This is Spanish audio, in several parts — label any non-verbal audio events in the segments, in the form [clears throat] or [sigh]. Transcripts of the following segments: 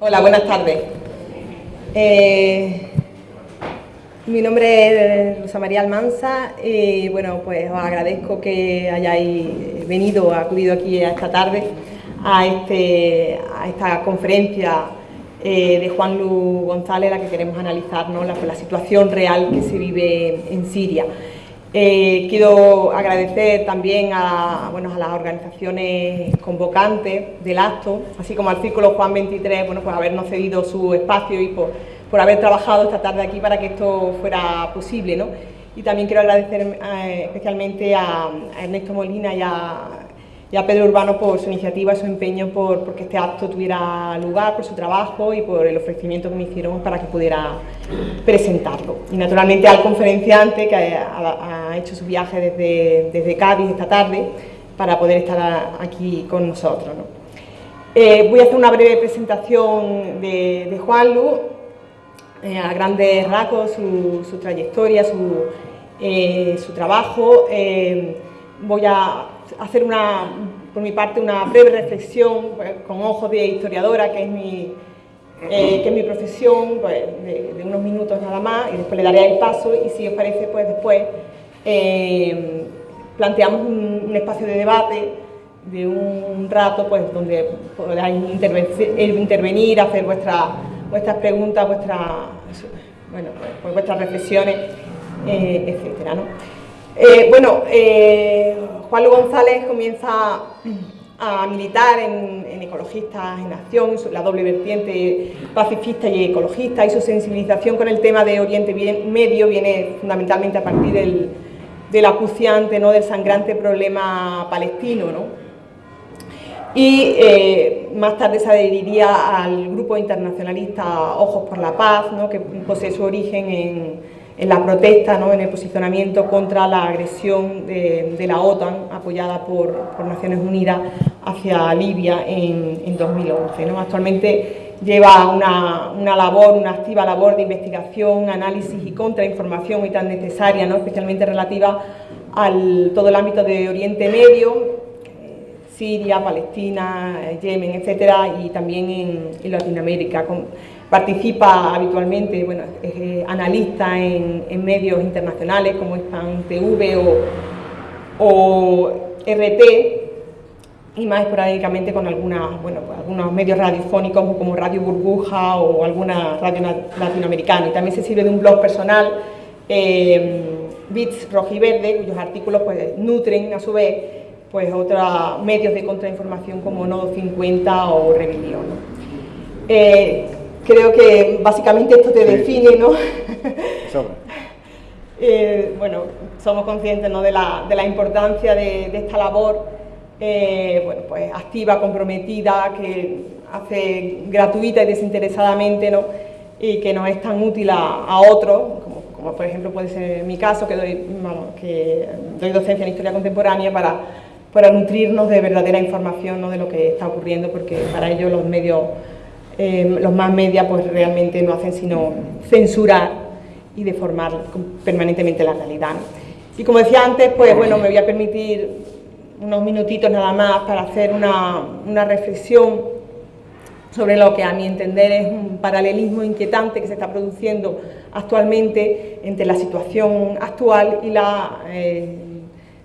Hola, buenas tardes. Eh, mi nombre es Rosa María Almanza y bueno, pues os agradezco que hayáis venido, acudido aquí esta tarde a, este, a esta conferencia eh, de Juan Lu González, la que queremos analizar ¿no? la situación real que se vive en Siria. Eh, quiero agradecer también a, bueno, a las organizaciones convocantes del acto, así como al Círculo Juan 23, bueno, por habernos cedido su espacio y por, por haber trabajado esta tarde aquí para que esto fuera posible. ¿no? Y también quiero agradecer eh, especialmente a, Ernesto Molina y a, y a, Pedro Urbano por su iniciativa, su empeño por, por que este acto tuviera lugar, por su trabajo y por el ofrecimiento que me hicieron para que pudiera presentarlo. Y naturalmente al conferenciante que ha, hecho su viaje desde, desde, Cádiz esta tarde para poder estar aquí con nosotros. ¿no? Eh, voy a hacer una breve presentación de, de Juan Lu, eh, a grandes rasgos, su, su trayectoria, su, eh, su trabajo. Voy a hacer una, por mi parte una breve reflexión pues, con ojos de historiadora, que es mi, eh, que es mi profesión, pues, de, unos minutos nada más, y después le daré el paso, y si os parece, pues después eh, planteamos un, espacio de debate de un rato, pues donde podáis intervenir, hacer vuestra, vuestras preguntas, vuestra, bueno, pues, vuestras reflexiones, eh, etcétera, ¿no? Eh, bueno, eh, Juan González comienza a militar en, en, Ecologistas en Acción, la doble vertiente pacifista y ecologista, y su sensibilización con el tema de Oriente Medio viene fundamentalmente a partir del, del acuciante, ¿no? del sangrante problema palestino. ¿no? Y eh, más tarde se adheriría al grupo internacionalista Ojos por la Paz, ¿no? que posee su origen en, en la protesta, ¿no? en el posicionamiento contra la agresión de, la OTAN, apoyada por, por, Naciones Unidas, hacia Libia en, en 2011. ¿no? Actualmente lleva una, una, labor, una activa labor de investigación, análisis y contrainformación muy tan necesaria, ¿no? especialmente relativa al todo el ámbito de Oriente Medio, Siria, Palestina, Yemen, etcétera, y también en, en Latinoamérica. Con, participa habitualmente, bueno, es eh, analista en, medios internacionales como Hispan TV o, o, RT, y más esporádicamente con algunas, bueno, pues algunos medios radiofónicos como Radio Burbuja o alguna radio latinoamericana. Y también se sirve de un blog personal, eh, Bits Rojiverde, cuyos artículos pues, nutren a su vez pues otros medios de contrainformación como Nodo 50 o Rebelión. Eh, creo que básicamente esto te define, ¿no? [laughs] eh, bueno, somos conscientes ¿no? de, la, de la importancia de, de esta labor, eh, bueno, pues activa, comprometida, que hace gratuita y desinteresadamente, ¿no? Y que nos es tan útil a, a otros, como, como, por ejemplo puede ser mi caso, que doy, vamos, que doy docencia en historia contemporánea para para nutrirnos de verdadera información ¿no? de lo que está ocurriendo, porque para ello los medios, eh, los más medios, pues realmente no hacen sino censurar y deformar permanentemente la realidad. Y como decía antes, pues bueno, me voy a permitir unos minutitos nada más para hacer una, una reflexión sobre lo que a mi entender es un paralelismo inquietante que se está produciendo actualmente entre la situación actual y la eh,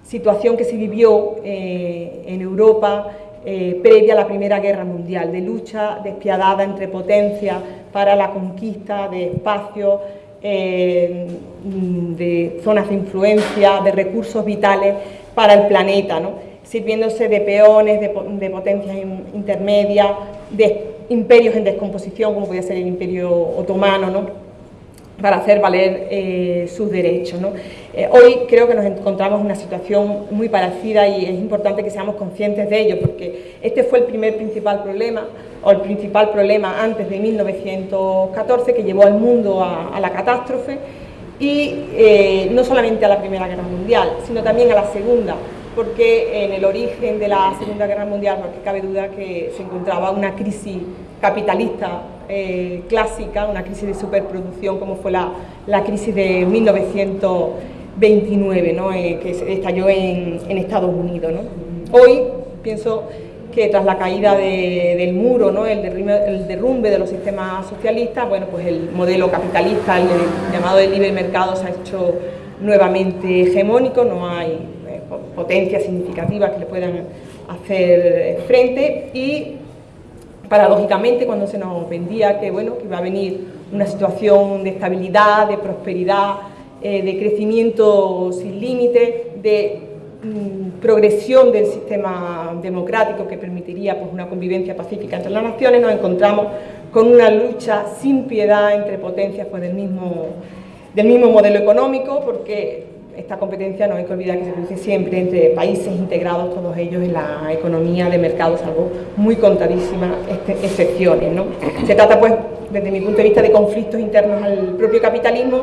situación que se vivió eh, en Europa eh, previa a la Primera Guerra Mundial, de lucha despiadada entre potencias para la conquista de espacios, eh, de zonas de influencia, de recursos vitales para el planeta, ¿no? sirviéndose de peones, de, potencias intermedias, de imperios en descomposición, como podía ser el Imperio Otomano, ¿no? Para hacer valer eh, sus derechos. Eh, hoy creo que nos encontramos en una situación muy parecida y es importante que seamos conscientes de ello, porque este fue el primer principal problema, o el principal problema antes de 1914, que llevó al mundo a, la catástrofe, y eh, no solamente a la Primera Guerra Mundial, sino también a la Segunda, porque en el origen de la Segunda Guerra Mundial no cabe duda que se encontraba una crisis capitalista eh, clásica, una crisis de superproducción como fue la, la crisis de 1929, ¿no? eh, que estalló en, en, Estados Unidos. Hoy pienso que tras la caída del muro, el, derrumbe, de los sistemas socialistas, bueno, pues el modelo capitalista, el, llamado de libre mercado, se ha hecho nuevamente hegemónico, no hay eh, potencias significativas que le puedan hacer frente y paradójicamente cuando se nos vendía que, bueno, que iba a venir una situación de estabilidad, de prosperidad, eh, de crecimiento sin límite, de mm, progresión del sistema democrático que permitiría pues, una convivencia pacífica entre las naciones, nos encontramos con una lucha sin piedad entre potencias pues, del, mismo, del mismo modelo económico, porque esta competencia no hay que olvidar que se produce siempre entre países integrados, todos ellos en la economía de mercado, salvo muy contadísimas excepciones. ¿no? Se trata, pues, desde mi punto de vista, de conflictos internos al propio capitalismo,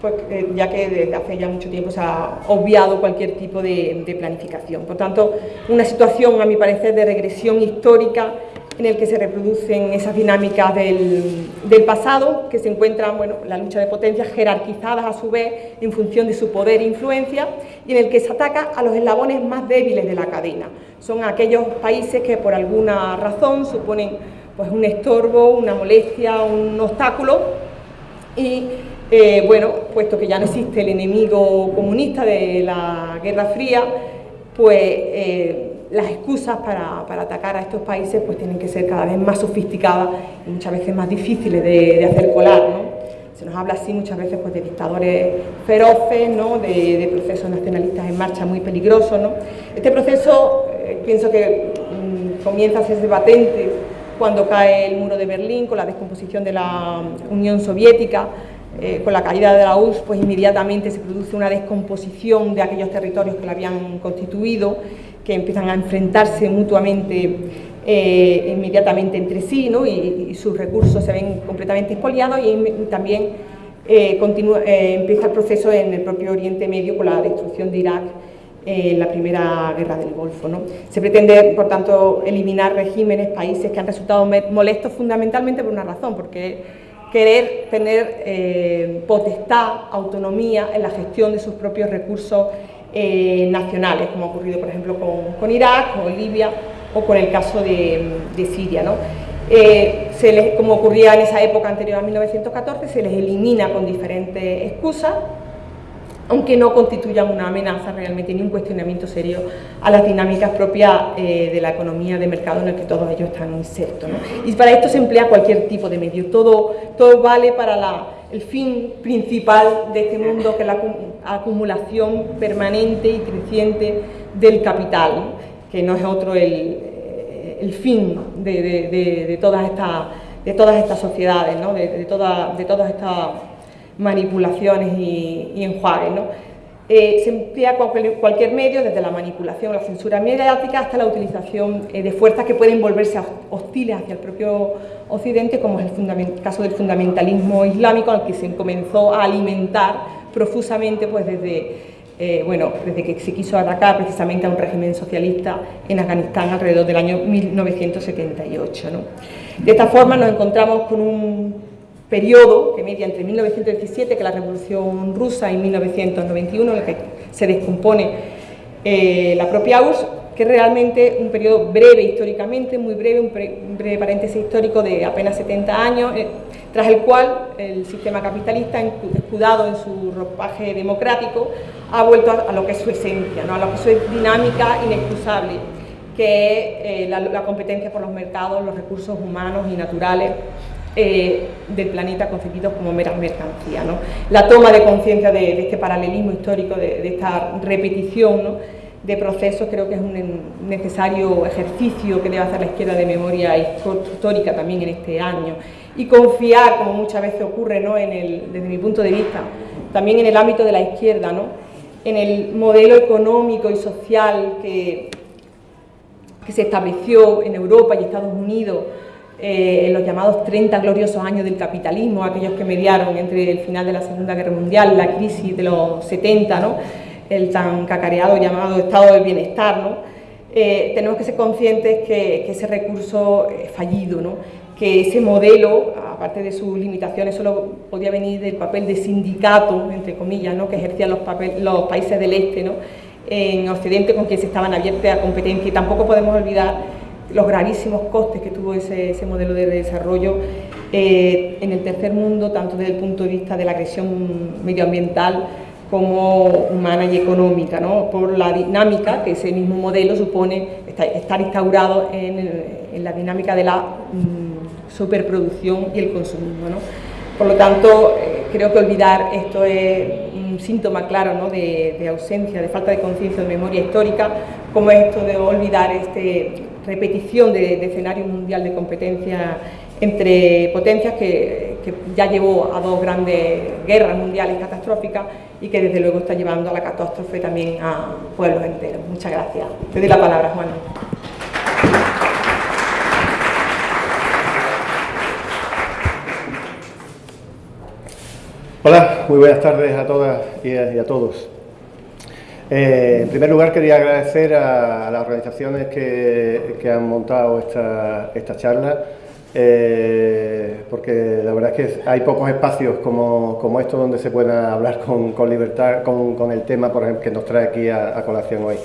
pues, eh, ya que desde hace ya mucho tiempo se ha obviado cualquier tipo de planificación. Por tanto, una situación, a mi parecer, de regresión histórica en el que se reproducen esas dinámicas del, pasado, que se encuentran, bueno, la lucha de potencias jerarquizadas a su vez en función de su poder e influencia, y en el que se ataca a los eslabones más débiles de la cadena. Son aquellos países que por alguna razón suponen pues, un estorbo, una molestia, un obstáculo, y eh, bueno, puesto que ya no existe el enemigo comunista de la Guerra Fría, pues... Eh, las excusas para, atacar a estos países pues tienen que ser cada vez más sofisticadas y muchas veces más difíciles de, hacer colar. ¿no? Se nos habla así muchas veces pues, de dictadores feroces, ¿no? de, procesos nacionalistas en marcha muy peligrosos. ¿no? Este proceso eh, pienso que mm, comienza a ser patente cuando cae el muro de Berlín, con la descomposición de la Unión Soviética, eh, con la caída de la URSS, pues inmediatamente se produce una descomposición de aquellos territorios que la habían constituido que empiezan a enfrentarse mutuamente eh, inmediatamente entre sí ¿no? y, sus recursos se ven completamente expoliados y también eh, continúa, eh, empieza el proceso en el propio Oriente Medio con la destrucción de Irak en la primera guerra del Golfo. ¿no? Se pretende, por tanto, eliminar regímenes, países que han resultado molestos fundamentalmente por una razón, porque querer tener potestad, autonomía en la gestión de sus propios recursos eh, nacionales, como ha ocurrido por ejemplo con, Irak, con Libia o con el caso de, Siria. ¿no? Eh, se les, como ocurría en esa época anterior a 1914, se les elimina con diferentes excusas, aunque no constituyan una amenaza realmente ni un cuestionamiento serio a las dinámicas propias eh, de la economía de mercado en el que todos ellos están insertos. Y para esto se emplea cualquier tipo de medio, todo, todo vale para la el fin principal de este mundo, que es la acumulación permanente y creciente del capital, que no es otro el, eh, fin de, todas estas, sociedades, de, todas estas manipulaciones y, y enjuagues. Eh, se emplea cualquier, medio, desde la manipulación, la censura mediática, hasta la utilización eh, de fuerzas que pueden volverse hostiles hacia el propio Occidente, como es el caso del fundamentalismo islámico, al que se comenzó a alimentar profusamente pues, desde, eh, bueno, desde que se quiso atacar precisamente a un régimen socialista en Afganistán alrededor del año 1978. De esta forma nos encontramos con un periodo que media entre 1917, que la Revolución Rusa, y 1991, en el que se descompone eh, la propia URSS, que es realmente un periodo breve históricamente, muy breve, un, breve paréntesis histórico de apenas 70 años, eh, tras el cual el sistema capitalista, escudado en su ropaje democrático, ha vuelto a, lo que es su esencia, ¿no? a lo que es su dinámica inexcusable, que es eh, la competencia por los mercados, los recursos humanos y naturales, eh, del planeta concebidos como meras mercancías. La toma de conciencia de, este paralelismo histórico, de, esta repetición de procesos, creo que es un necesario ejercicio que debe hacer la izquierda de memoria histórica también en este año. Y confiar, como muchas veces ocurre desde mi punto de vista, también en el ámbito de la izquierda, en el modelo económico y social que, que se estableció en Europa y Estados Unidos eh, en los llamados 30 gloriosos años del capitalismo, aquellos que mediaron entre el final de la Segunda Guerra Mundial, la crisis de los 70, ¿no? el tan cacareado llamado estado del bienestar, ¿no? Eh, tenemos que ser conscientes que, ese recurso es fallido, ¿no? que ese modelo, aparte de sus limitaciones, solo podía venir del papel de sindicato, entre comillas, que ejercían los, los países del este, en Occidente con quien se estaban abiertos a competencia. Y tampoco podemos olvidar los gravísimos costes que tuvo ese, modelo de desarrollo eh, en el tercer mundo, tanto desde el punto de vista de la agresión medioambiental como humana y económica, ¿no? por la dinámica que ese mismo modelo supone estar instaurado en, la dinámica de la mm, superproducción y el consumismo. ¿no? Por lo tanto, eh, creo que olvidar esto es un síntoma claro ¿no? de, ausencia, de falta de conciencia de memoria histórica, como esto de olvidar esta repetición de, escenario mundial de competencia entre potencias que, que, ya llevó a dos grandes guerras mundiales catastróficas y que desde luego está llevando a la catástrofe también a pueblos enteros. Muchas gracias. Te doy la palabra, Juan. Hola, muy buenas tardes a todas y a, todos. Eh, en primer lugar quería agradecer a, las organizaciones que, han montado esta, charla, eh, porque la verdad es que hay pocos espacios como, como estos donde se pueda hablar con, libertad con, el tema por ejemplo, que nos trae aquí a, colación hoy.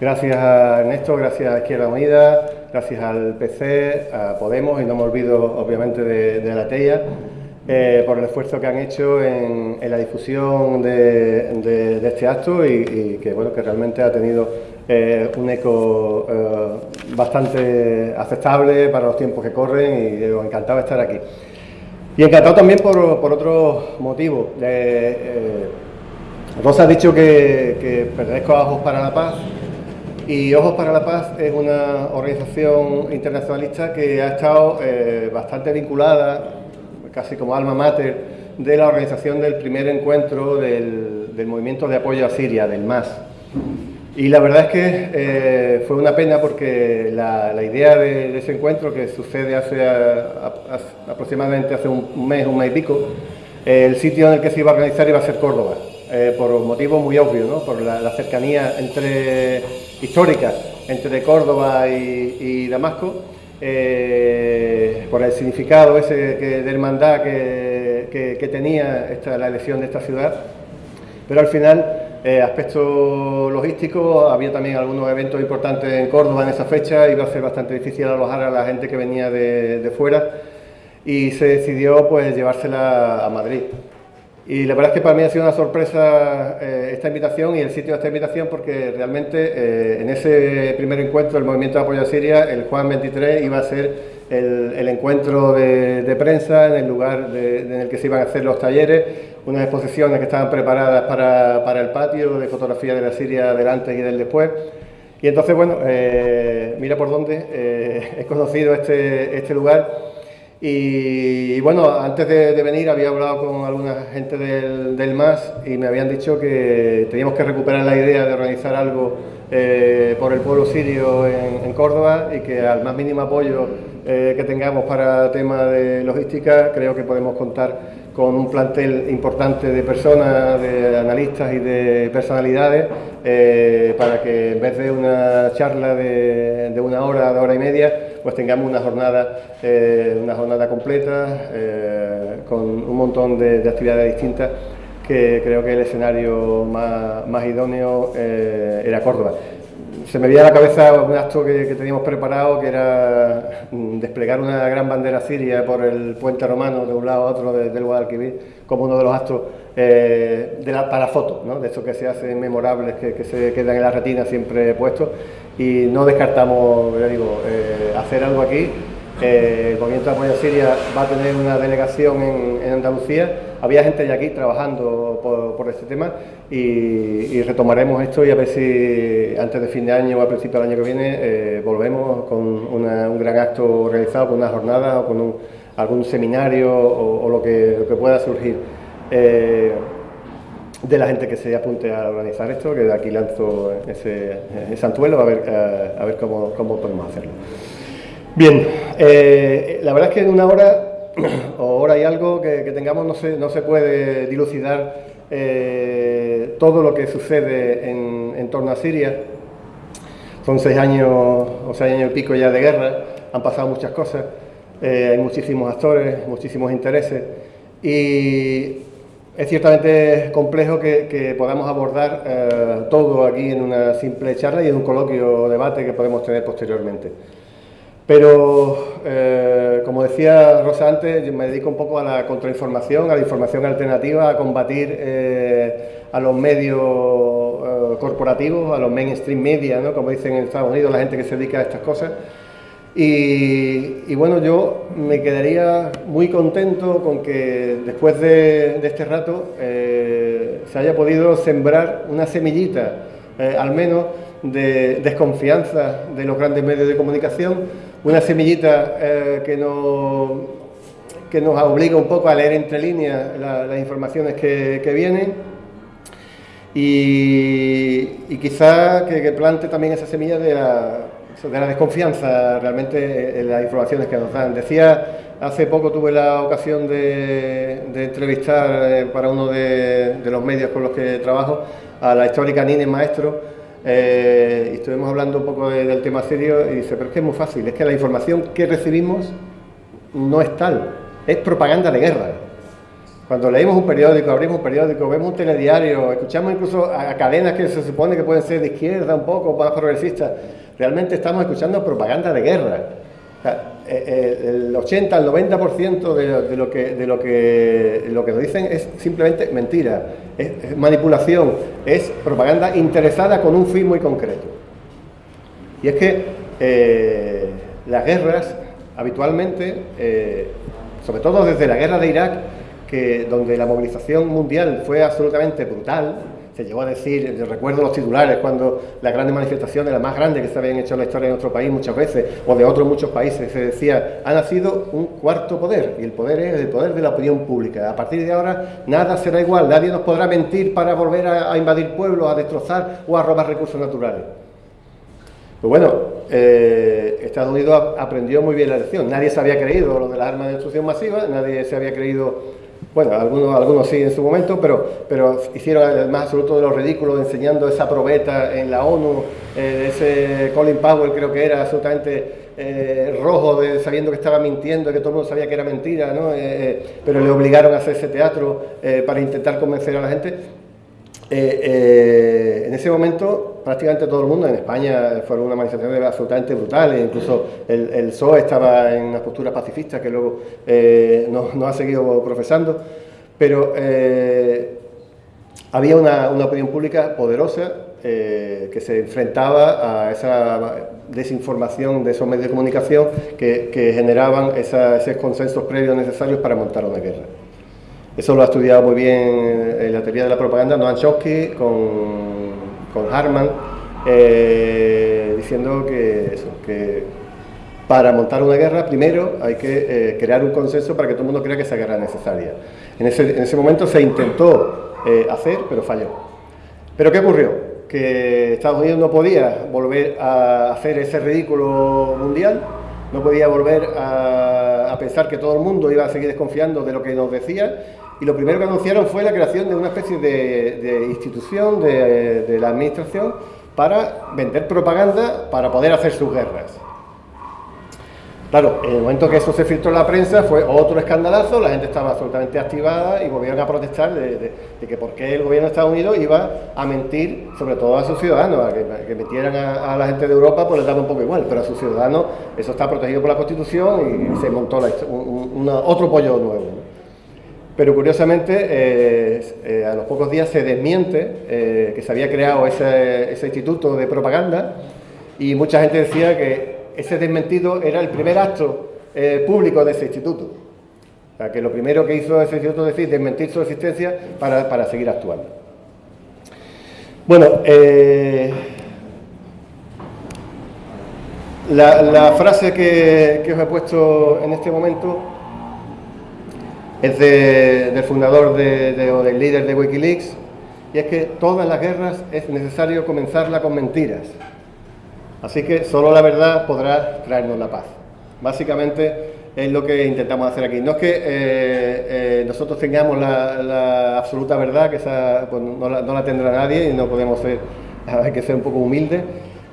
Gracias a Ernesto, gracias a Izquierda Unida, gracias al PC, a Podemos y no me olvido obviamente de, de la TEIA. Eh, por el esfuerzo que han hecho en, la difusión de, este acto y, que, bueno, que realmente ha tenido eh, un eco eh, bastante aceptable para los tiempos que corren y encantado de estar aquí. Y encantado también por, otro motivo. Rosa ha dicho que pertenezco a Ojos para la Paz y Ojos para la Paz es una organización internacionalista que ha estado bastante vinculada casi como alma mater de la organización del primer encuentro del, movimiento de apoyo a Siria, del MAS. Y la verdad es que eh, fue una pena porque la, idea de, ese encuentro, que sucede hace aproximadamente hace un mes, un mes y pico, el sitio en el que se iba a organizar iba a ser Córdoba, eh, por un motivo muy obvio, ¿no? por la, cercanía entre, histórica entre Córdoba y Damasco, eh, por el significado ese de hermandad que, tenía la elección de esta ciudad, pero al final, eh, aspecto logístico, había también algunos eventos importantes en Córdoba en esa fecha, iba a ser bastante difícil alojar a la gente que venía de, fuera y se decidió pues llevársela a Madrid. Y la verdad es que para mí ha sido una sorpresa eh, esta invitación y el sitio de esta invitación porque realmente eh, en ese primer encuentro del Movimiento de Apoyo a Siria, el Juan 23 iba a ser el, encuentro de, prensa en el lugar en el que se iban a hacer los talleres, unas exposiciones que estaban preparadas para, el patio de fotografía de la Siria del antes y del después. Y entonces, bueno, eh, mira por dónde [laughs] he conocido este, este lugar y, bueno, antes de, venir había hablado con alguna gente del, del, MAS y me habían dicho que teníamos que recuperar la idea de organizar algo eh, por el pueblo sirio en, Córdoba y que al más mínimo apoyo eh, que tengamos para tema de logística creo que podemos contar con un plantel importante de personas, de analistas y de personalidades eh, para que en vez de una charla de, de una hora, de hora y media, pues tengamos una jornada, eh, una jornada completa eh, con un montón de, actividades distintas que creo que el escenario más, idóneo eh, era Córdoba. Se me veía a la cabeza un acto que, teníamos preparado, que era mm, desplegar una gran bandera siria por el puente romano de un lado a otro del Guadalquivir, como uno de los actos de la, para fotos, ¿no? de estos que se hacen memorables, que, se quedan en la retina siempre puestos y no descartamos digo, eh, hacer algo aquí. Eh, el Movimiento de Apoyo a Siria va a tener una delegación en, Andalucía. Había gente ya aquí trabajando por, este tema y, retomaremos esto y a ver si antes de fin de año o a principio del año que viene eh, volvemos con un gran acto realizado, con una jornada o con algún seminario o, lo, que, pueda surgir de la gente que se apunte a organizar esto, que de aquí lanzo ese, ese anzuelo a ver, eh, a ver cómo, podemos hacerlo. Bien, eh, la verdad es que en una hora [clears throat] o hora y algo que, tengamos no se, no se puede dilucidar eh, todo lo que sucede en, en, torno a Siria. Son seis años o seis años y pico ya de guerra, han pasado muchas cosas, hay muchísimos actores, muchísimos intereses y es ciertamente complejo que, podamos abordar eh, todo aquí en una simple charla y en un coloquio o debate que podemos tener posteriormente. Pero, eh, como decía Rosa antes, yo me dedico un poco a la contrainformación, a la información alternativa, a combatir eh, a los medios eh, corporativos, a los mainstream media, ¿no? como dicen en Estados Unidos, la gente que se dedica a estas cosas. Y, bueno, yo me quedaría muy contento con que después de, este rato se haya podido sembrar una semillita, al menos, de desconfianza de los grandes medios de comunicación, una semillita eh, que, nos, que nos obliga un poco a leer entre líneas las informaciones que, vienen y, y quizá que, plante también esa semilla de la, de la desconfianza realmente en las informaciones que nos dan. Decía, hace poco tuve la ocasión de, entrevistar eh, para uno de, de los medios con los que trabajo a la histórica Nine Maestro, eh, estuvimos hablando un poco del tema serio y dice, pero es que es muy fácil, es que la información que recibimos no es tal, es propaganda de guerra. Cuando leemos un periódico, abrimos un periódico, vemos un telediario, escuchamos incluso a, cadenas que se supone que pueden ser de izquierda, un poco más progresistas, realmente estamos escuchando propaganda de guerra. El 80 al 90% de, de, lo que, de lo, que, lo que nos dicen es simplemente mentira, es, manipulación, es propaganda interesada con un fin muy concreto. Y es que eh, las guerras habitualmente, sobre todo desde la guerra de Irak, que, donde la movilización mundial fue absolutamente brutal, se llegó a decir, yo recuerdo los titulares cuando las grandes manifestaciones, las más grandes que se habían hecho en la historia de nuestro país muchas veces, o de otros muchos países, se decía, ha nacido un cuarto poder, y el poder es el poder de la opinión pública. A partir de ahora nada será igual, nadie nos podrá mentir para volver a, invadir pueblos, a destrozar o a robar recursos naturales. Pues bueno, eh, Estados Unidos aprendió muy bien la lección. Nadie se había creído lo de las armas de destrucción masiva, nadie se había creído bueno, algunos, algunos sí en su momento, pero, pero hicieron el más absoluto de los ridículos enseñando esa probeta en la ONU, eh, ese Colin Powell creo que era absolutamente eh, rojo, de, sabiendo que estaba mintiendo, que todo el mundo sabía que era mentira, ¿no? Eh, pero le obligaron a hacer ese teatro para intentar convencer a la gente. En ese momento prácticamente todo el mundo, en España fueron una manifestación absolutamente brutal, incluso el, el PSOE estaba en una postura pacifista que luego eh, no, ha seguido profesando, pero eh, había una, opinión pública poderosa eh, que se enfrentaba a esa desinformación de esos medios de comunicación que, generaban esos consensos previos necesarios para montar una guerra. Eso lo ha estudiado muy bien en la teoría de la propaganda Noam Chomsky con con Harman, eh, diciendo que, que para montar una guerra primero hay que eh, crear un consenso para que todo el mundo crea que esa guerra es necesaria. En ese, momento se intentó eh, hacer, pero falló. ¿Pero qué ocurrió? Que Estados Unidos no podía volver a hacer ese ridículo mundial, no podía volver a, pensar que todo el mundo iba a seguir desconfiando de lo que nos decía y lo primero que anunciaron fue la creación de una especie de, institución de, la administración para vender propaganda para poder hacer sus guerras. Claro, en el momento que eso se filtró en la prensa fue otro escandalazo, la gente estaba absolutamente activada y volvieron a protestar de, que por qué el gobierno de Estados Unidos iba a mentir, sobre todo a sus ciudadanos, a que, metieran a, la gente de Europa, pues les daba un poco igual, pero a sus ciudadanos eso está protegido por la Constitución y se montó otro pollo nuevo. Pero curiosamente, eh, eh, a los pocos días se desmiente eh, que se había creado ese, instituto de propaganda y mucha gente decía que ese desmentido era el primer acto público de ese instituto. O sea, que lo primero que hizo ese instituto es decir, desmentir su existencia para, seguir actuando. Bueno, la, frase que os he puesto en este momento es del fundador de, o del líder de Wikileaks, y es que todas las guerras es necesario comenzarla con mentiras. Así que solo la verdad podrá traernos la paz. Básicamente es lo que intentamos hacer aquí. No es que eh, eh, nosotros tengamos la, absoluta verdad, que esa pues, no, la, no, la, tendrá nadie y no podemos ser, [laughs] hay que ser un poco humildes,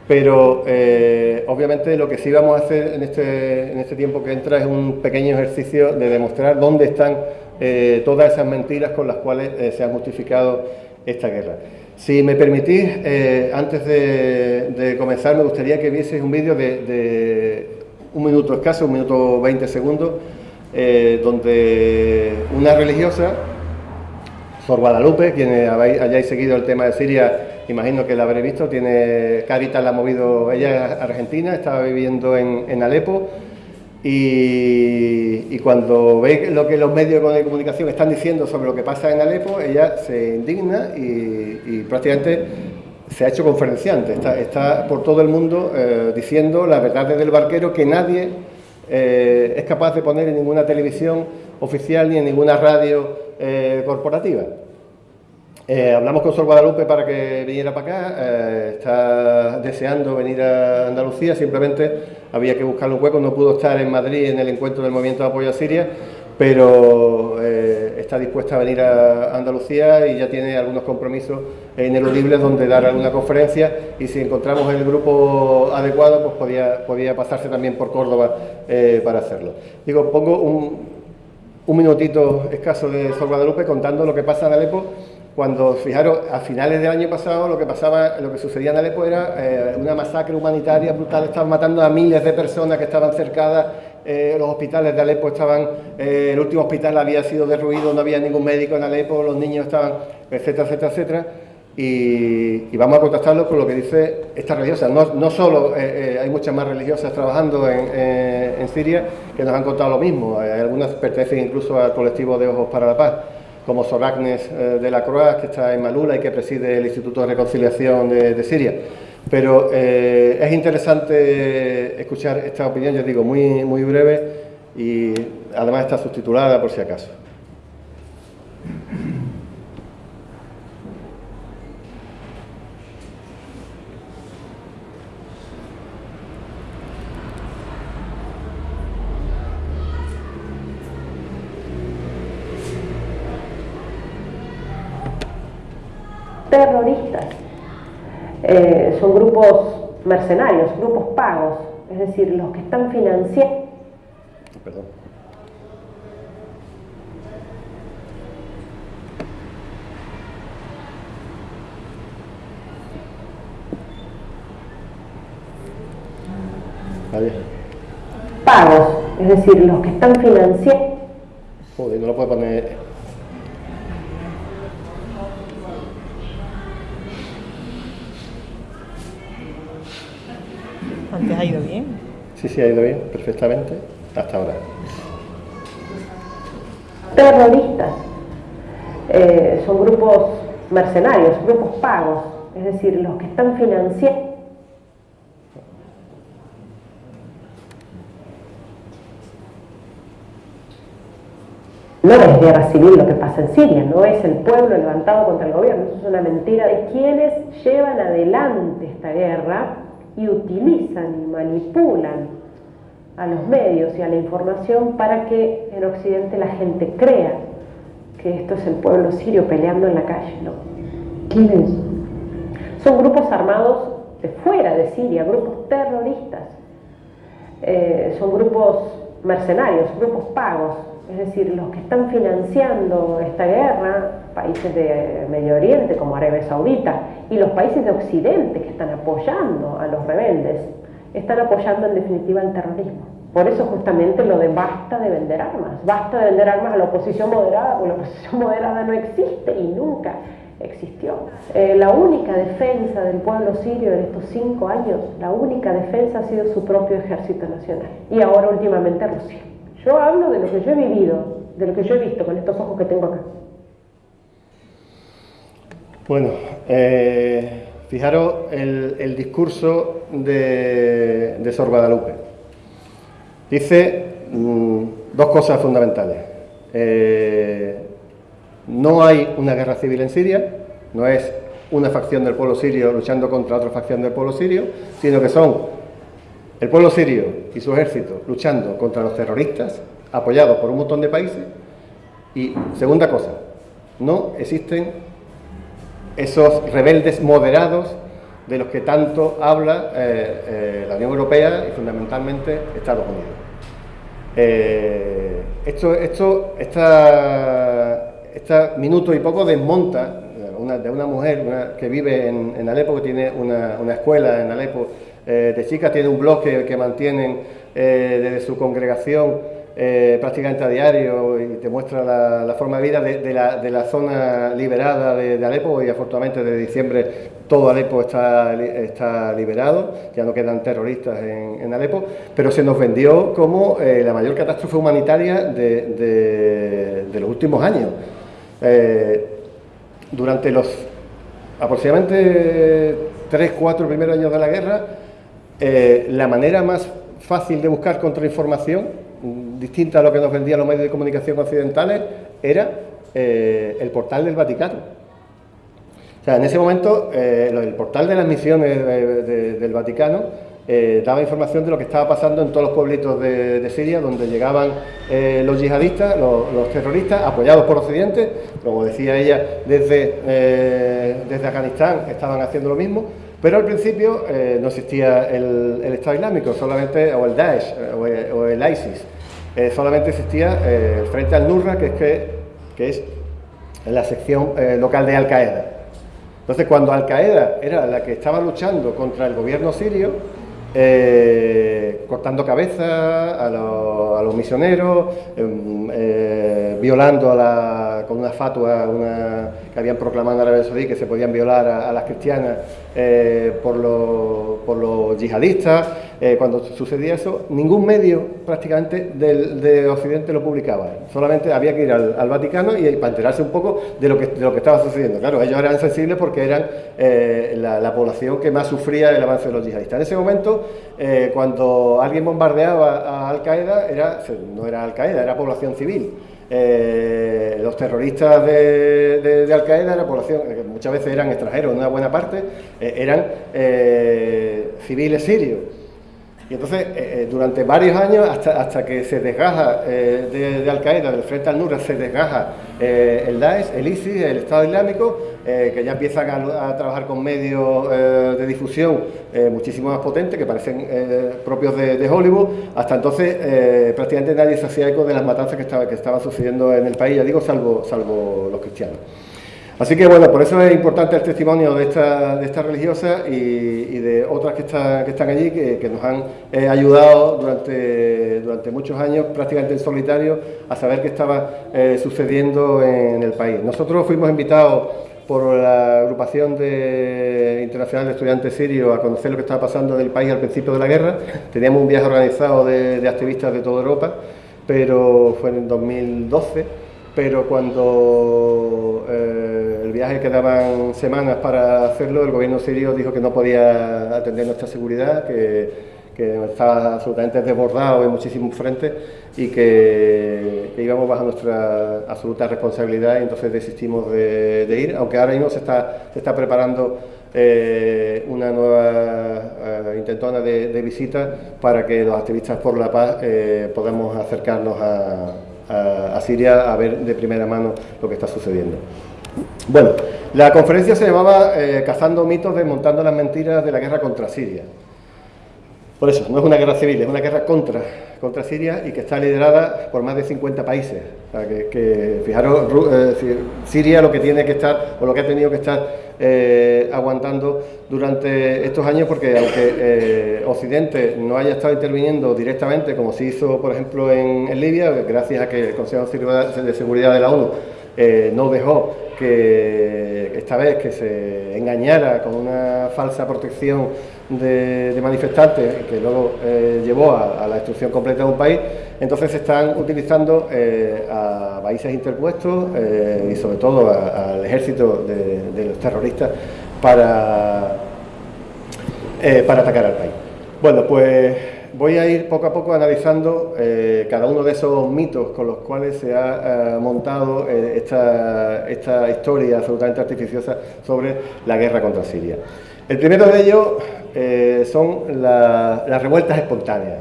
pero eh, obviamente lo que sí vamos a hacer en este, en este tiempo que entra es un pequeño ejercicio de demostrar dónde están eh, todas esas mentiras con las cuales eh, se ha justificado esta guerra. Si me permitís, antes de, comenzar me gustaría que vieseis un vídeo de, un minuto escaso, un minuto 20 segundos, donde una religiosa, Sor Guadalupe, quienes hayáis seguido el tema de Siria, imagino que la habréis visto, tiene Caritas la ha movido, ella es argentina, estaba viviendo en, Alepo, y, cuando ve lo que los medios de comunicación están diciendo sobre lo que pasa en Alepo, ella se indigna y prácticamente se ha hecho conferenciante, está, por todo el mundo eh, diciendo la verdad del barquero que nadie eh, es capaz de poner en ninguna televisión oficial ni en ninguna radio eh, corporativa. Hablamos con Sol Guadalupe para que viniera para acá, está deseando venir a Andalucía, simplemente había que buscarle un hueco, no pudo estar en Madrid en el encuentro del Movimiento de Apoyo a Siria, pero eh, está dispuesta a venir a Andalucía y ya tiene algunos compromisos ineludibles donde dar alguna conferencia. Y si encontramos el grupo adecuado pues podía, podía pasarse también por Córdoba eh, para hacerlo. Digo, pongo un, un minutito escaso de Sol Guadalupe contando lo que pasa en Alepo cuando, fijaros, a finales del año pasado lo que pasaba, lo que sucedía en Alepo era eh, una masacre humanitaria brutal, estaban matando a miles de personas que estaban cercadas eh, los hospitales de Alepo estaban, eh, el último hospital había sido derruido, no había ningún médico en Alepo, los niños estaban, etcétera, etcétera, etcétera. Y, vamos a contrastarlo con lo que dice esta religiosa. No, solo eh, hay muchas más religiosas trabajando en, en, Siria que nos han contado lo mismo, algunas pertenecen incluso al colectivo de Ojos para la Paz, como Sor Agnes de la Croix, que está en Malula y que preside el Instituto de Reconciliación de, de Siria. Pero eh, es interesante escuchar esta opinión, ya digo, muy, muy breve y además está subtitulada por si acaso. Terroristas eh, son grupos mercenarios, grupos pagos, es decir, los que están financiando. Perdón. Pagos, es decir, los que están financiando. Joder, no lo puedo poner Antes ha ido bien. Sí, sí, ha ido bien, perfectamente, hasta ahora. Terroristas. Eh, son grupos mercenarios, grupos pagos, es decir, los que están financiando. No es guerra civil lo que pasa en Siria, no es el pueblo levantado contra el gobierno, eso es una mentira de quienes llevan adelante esta guerra y utilizan y manipulan a los medios y a la información para que en Occidente la gente crea que esto es el pueblo sirio peleando en la calle. ¿no? ¿Quiénes? Son grupos armados de fuera de Siria, grupos terroristas. Eh, son grupos mercenarios, grupos pagos, es decir, los que están financiando esta guerra, países de Medio Oriente como Arabia Saudita y los países de Occidente que están apoyando a los rebeldes, están apoyando en definitiva el terrorismo. Por eso justamente lo de basta de vender armas, basta de vender armas a la oposición moderada, porque la oposición [laughs] moderada no existe y nunca existió. Eh, la única defensa del pueblo sirio en estos cinco años, la única defensa ha sido su propio ejército nacional y ahora últimamente Rusia. Yo hablo de lo que yo he vivido, de lo que yo he visto con estos ojos que tengo acá. Bueno, eh, fijaros el, discurso de, Sor Guadalupe. Dice mm, dos cosas fundamentales. Eh, no hay una guerra civil en Siria, no es una facción del pueblo sirio luchando contra otra facción del pueblo sirio, sino que son el pueblo sirio y su ejército luchando contra los terroristas, apoyados por un montón de países. Y segunda cosa, no existen esos rebeldes moderados de los que tanto habla eh, eh, la Unión Europea y fundamentalmente Estados Unidos. Eh, esto, esto, esta, esta minuto y poco desmonta una, de una mujer que vive en, Alepo, que tiene una, una escuela en Alepo de chicas, tiene un blog que, mantienen desde su congregación prácticamente a diario y te muestra la, forma de vida de, la, zona liberada de, Alepo. Y afortunadamente de diciembre todo Alepo está, está liberado, ya no quedan terroristas en, Alepo, pero se nos vendió como la mayor catástrofe humanitaria de, los últimos años. durante los aproximadamente 3, 4 primeros años de la guerra, eh, la manera más fácil de buscar contrainformación, distinta a lo que nos vendían los medios de comunicación occidentales, era eh, el portal del Vaticano. O sea, en ese momento, eh, el portal de las misiones del Vaticano eh, daba información de lo que estaba pasando en todos los pueblitos de, Siria, donde llegaban los yihadistas, los, terroristas, apoyados por Occidente, como decía ella, desde, desde Afganistán estaban haciendo lo mismo, pero al principio no existía el, Estado Islámico, solamente, o el Daesh, o, el ISIS, solamente existía el Frente al Nurra, que es, que, que es la sección local de Al-Qaeda. Entonces, cuando Al-Qaeda era la que estaba luchando contra el gobierno sirio, eh, cortando cabezas a, los misioneros, em, eh, violando con una fatua una, que habían proclamado en Arabia Saudí que se podían violar a, las cristianas eh, por, los, yihadistas. Cuando sucedía eso, ningún medio prácticamente del, de Occidente lo publicaba. Solamente había que ir al, Vaticano y para enterarse un poco de lo, que, estaba sucediendo. Claro, ellos eran sensibles porque eran la, la población que más sufría el avance de los yihadistas. En ese momento eh, cuando alguien bombardeaba a Al Qaeda, era, no era Al Qaeda, era población civil. Eh, los terroristas de, Al Qaeda era población, muchas veces eran extranjeros, una buena parte, eh, eran civiles sirios. Y entonces, durante varios años, hasta, hasta que se desgaja de, Al Qaeda, del frente al Nura, se desgaja el Daesh, el ISIS, el Estado Islámico, eh, que ya empiezan a, trabajar con medios eh, de difusión eh, muchísimo más potentes, que parecen propios de, Hollywood, hasta entonces prácticamente nadie se hacía eco de las matanzas que, estaba, que estaban sucediendo en el país, ya digo, salvo, salvo los cristianos. Así que bueno, por eso es importante el testimonio de esta, de esta religiosa y, de otras que, que están allí, que, nos han ayudado durante, durante muchos años, prácticamente en solitario, a saber qué estaba sucediendo en el país. Nosotros fuimos invitados por la agrupación de, internacional de estudiantes sirios a conocer lo que estaba pasando en el país al principio de la guerra. Teníamos un viaje organizado de, activistas de toda Europa, pero fue en 2012, pero cuando eh, el viaje quedaban semanas para hacerlo, el gobierno sirio dijo que no podía atender nuestra seguridad, que estaba absolutamente desbordado en muchísimos frentes y que, íbamos bajo nuestra absoluta responsabilidad y entonces desistimos de, ir, aunque ahora mismo se está, preparando eh, una nueva eh, intentona de, visita para que los activistas por la paz podamos acercarnos a, Siria a ver de primera mano lo que está sucediendo. Bueno, la conferencia se llamaba Cazando mitos, desmontando las mentiras de la guerra contra Siria. Por eso, no es una guerra civil, es una guerra contra, contra Siria y que está liderada por más de 50 países. que, fijaros, eh, Siria lo que tiene que estar, o lo que ha tenido que estar eh, aguantando durante estos años, porque aunque eh, Occidente no haya estado interviniendo directamente, como se hizo, por ejemplo, en, Libia, gracias a que el Consejo de Seguridad de la ONU no dejó que esta vez que se engañara con una falsa protección de, manifestantes que luego eh, llevó a, la destrucción completa de un país, entonces se están utilizando eh, a países interpuestos eh, y sobre todo al ejército de, los terroristas para, para atacar al país. Bueno, pues voy a ir poco a poco analizando cada uno de esos mitos con los cuales se ha montado esta, esta historia absolutamente artificiosa sobre la guerra contra Siria. El primero de ellos eh, son las revueltas espontáneas.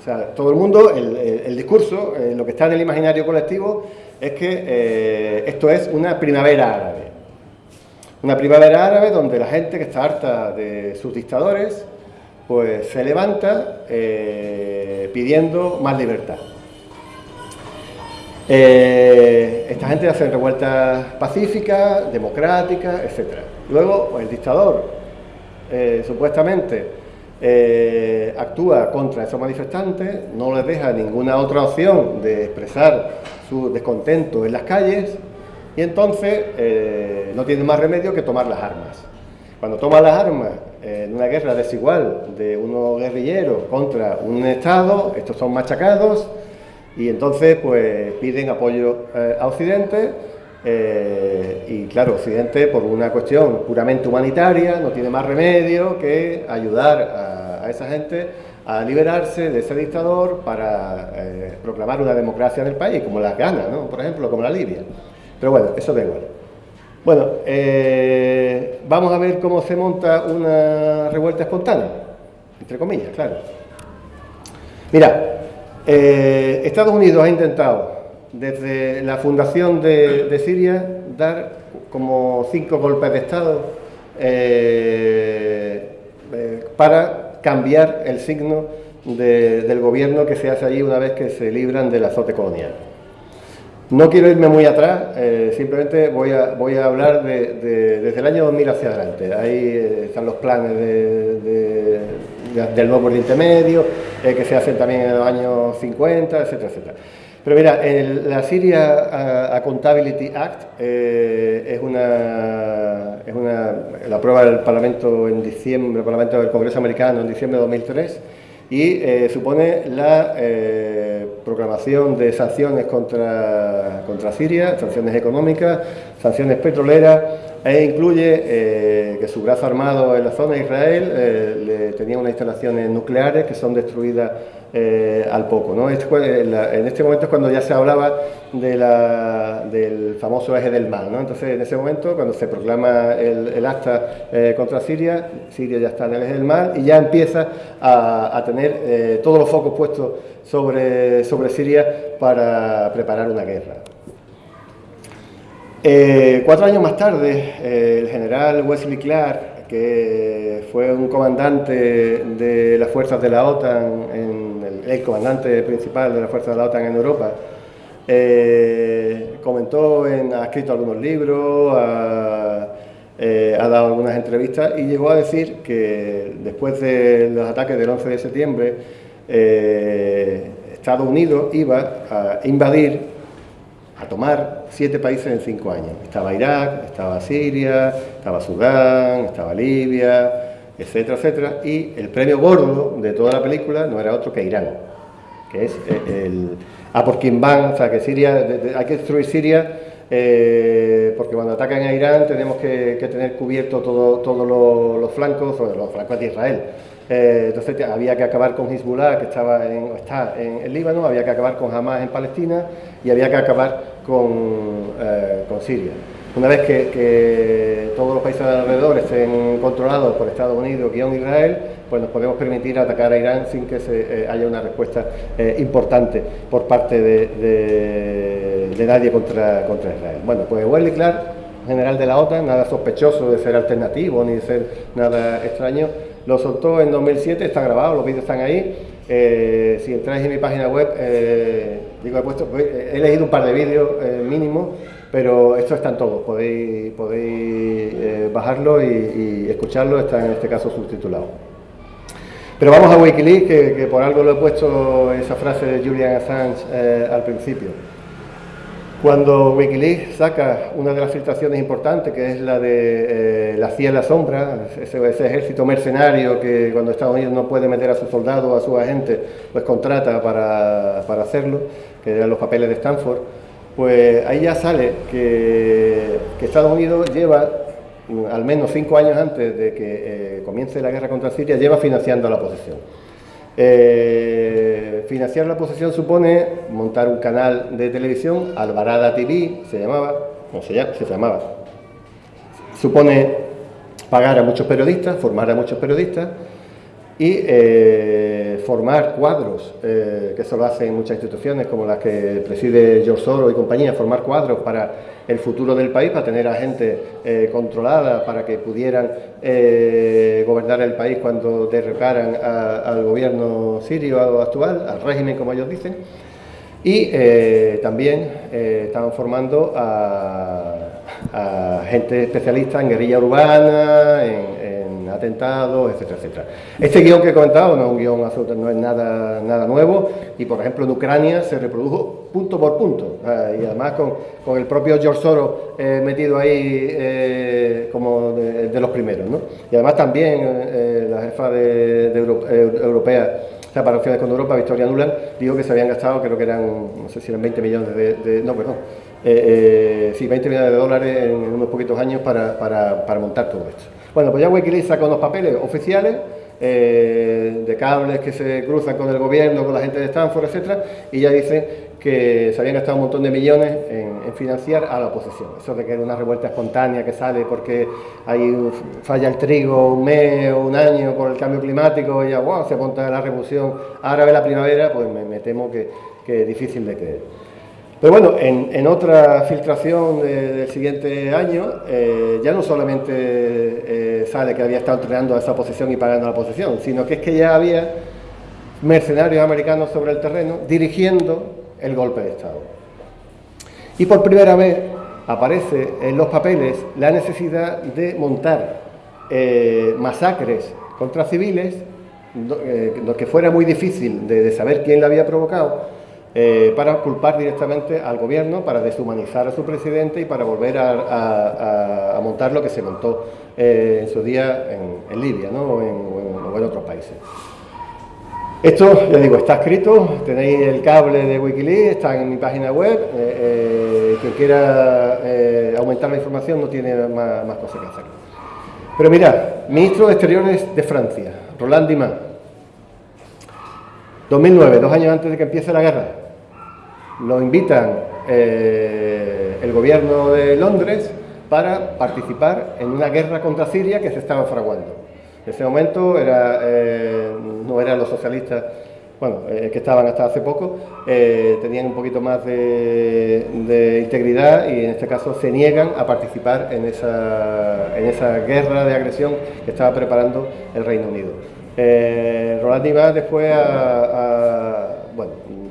O sea, todo el mundo, el, discurso, eh, lo que está en el imaginario colectivo, es que eh, esto es una primavera árabe. Una primavera árabe donde la gente que está harta de sus dictadores, pues se levanta pidiendo más libertad. esta gente hace revueltas pacíficas, democráticas, etc. Luego, pues, el dictador eh, supuestamente eh, actúa contra esos manifestantes, no les deja ninguna otra opción de expresar su descontento en las calles y entonces eh, no tiene más remedio que tomar las armas. Cuando toma las armas en una guerra desigual de unos guerrilleros contra un Estado, estos son machacados y entonces pues piden apoyo eh, a Occidente eh, y claro, Occidente por una cuestión puramente humanitaria no tiene más remedio que ayudar a, esa gente a liberarse de ese dictador para eh, proclamar una democracia en el país, como las ganas, ¿no? por ejemplo, como la Libia. Pero bueno, eso da igual. Bueno, eh, vamos a ver cómo se monta una revuelta espontánea, entre comillas, claro. Mira, Estados Unidos ha intentado desde la fundación de, Siria dar como cinco golpes de Estado eh, eh, para cambiar el signo del gobierno que se hace allí una vez que se libran del azote colonial. No quiero irme muy atrás, eh, simplemente voy a, voy a hablar de, desde el año 2000 hacia adelante. Ahí están los planes del nuevo Oriente Medio, que se hacen también en los años 50, etcétera, etcétera. Pero mira, la Syria Accountability Act eh, es, una, es una, la aprueba del Parlamento en diciembre, el Parlamento del Congreso americano en diciembre de 2003 y eh, supone la eh, proclamación de sanciones contra, contra Siria, sanciones económicas, sanciones petroleras e incluye que su brazo armado en la zona de Israel le, tenía unas instalaciones nucleares que son destruidas eh, al poco. ¿no? Este en este momento es cuando ya se hablaba de la, del famoso eje del mal. ¿no? Entonces, en ese momento, cuando se proclama el, acta eh, contra Siria, Siria ya está en el eje del mal y ya empieza a, tener eh, todos los focos puestos sobre, sobre Siria para preparar una guerra. cuatro años más tarde, el general Wesley Clark, que fue un comandante de las fuerzas de la OTAN en el comandante principal de la Fuerza de la OTAN en Europa, eh, comentó, en, ha escrito algunos libros, eh, ha, dado algunas entrevistas y llegó a decir que después de los ataques del 11 de septiembre, eh, Estados Unidos iba a invadir, a tomar siete países en cinco años. Estaba Irak, estaba Siria, estaba Sudán, estaba Libia, etcétera, etcétera, y el premio gordo de toda la película no era otro que Irán, que es eh, el, a por quien van, o sea, que Siria, hay que destruir Siria, eh, porque cuando atacan a Irán tenemos que, tener cubierto todos todo los flancos, los flancos de Israel. Eh, entonces había que acabar con Hezbollah, que estaba en, está en el Líbano, había que acabar con Hamas en Palestina y había que acabar con, con Siria. Una vez que, todos los países alrededor estén controlados por Estados Unidos y Israel, pues nos podemos permitir atacar a Irán sin que se, eh, haya una respuesta eh, importante por parte de, nadie contra, Israel. Bueno, pues Wesley Clark, general de la OTAN, nada sospechoso de ser alternativo ni de ser nada extraño, lo soltó en 2007, está grabado, los vídeos están ahí. Eh, si entráis en mi página web, digo, he, puesto, he leído un par de vídeos mínimo pero esto está en todo, podéis, podéis eh, bajarlo y, escucharlo, está en este caso subtitulado. Pero vamos a Wikileaks, que, por algo lo he puesto esa frase de Julian Assange eh, al principio. Cuando Wikileaks saca una de las filtraciones importantes, que es la de eh, la CIA en la sombra, ese, ejército mercenario que cuando Estados Unidos no puede meter a sus soldados a sus agentes, pues contrata para, para hacerlo, que eran los papeles de Stanford, pues ahí ya sale que, Estados Unidos lleva, al menos cinco años antes de que eh, comience la guerra contra Siria, lleva financiando la oposición. Eh, financiar la oposición supone montar un canal de televisión, Alvarada TV se llamaba, no se, llama, se llamaba, supone pagar a muchos periodistas, formar a muchos periodistas y eh, formar cuadros, eh, que eso lo hacen muchas instituciones como las que preside George Soros y compañía, formar cuadros para el futuro del país, para tener a gente eh, controlada, para que pudieran gobernar el país cuando derrocaran al gobierno sirio actual, al régimen como ellos dicen. Y también estaban formando a, gente especialista en guerrilla urbana, en atentados, etcétera, etcétera. Este guion que he comentado no es un guion absoluto, no es nada, nada nuevo, y por ejemplo en Ucrania se reprodujo punto por punto, y además con, el propio George Soros eh, metido ahí eh, como de, los primeros. ¿no? Y además también eh, la jefa de, europea o para opciones con Europa, Victoria Nuland, dijo que se habían gastado, creo que eran, no sé si eran 20 millones de, no, perdón, sí, 20 millones de dólares en unos poquitos años para, para montar todo esto. Bueno, pues ya Wikileaks saca unos papeles oficiales eh, de cables que se cruzan con el gobierno, con la gente de Stanford, etcétera, y ya dice que se habían gastado un montón de millones en, financiar a la oposición. Eso de que era una revuelta espontánea que sale porque hay falla el trigo un mes o un año por el cambio climático y ya wow, se monta la revolución árabe la primavera, pues me, temo que es difícil de creer. Pero bueno, en, otra filtración del siguiente año, eh, ya no solamente eh, sale que había estado entrenando a esa posición y pagando la posición, sino que es que ya había mercenarios americanos sobre el terreno dirigiendo el golpe de Estado. Y por primera vez aparece en los papeles la necesidad de montar eh, masacres contra civiles, lo que fuera muy difícil de saber quién la había provocado, eh, para culpar directamente al gobierno, para deshumanizar a su presidente y para volver a, montar lo que se montó eh, en su día en, Libia o, en, otros países. Esto, ya digo, está escrito, tenéis el cable de Wikileaks, está en mi página web, eh, quien quiera aumentar la información no tiene más, más cosas que hacer. Pero mirad, ministro de Exteriores de Francia, Roland Dimas, 2009, dos años antes de que empiece la guerra, lo invitan eh, el gobierno de Londres para participar en una guerra contra Siria que se estaba fraguando. En ese momento eh, no eran los socialistas bueno, eh, que estaban hasta hace poco, tenían un poquito más de, integridad y en este caso se niegan a participar en esa guerra de agresión que estaba preparando el Reino Unido. Roland Dimas después a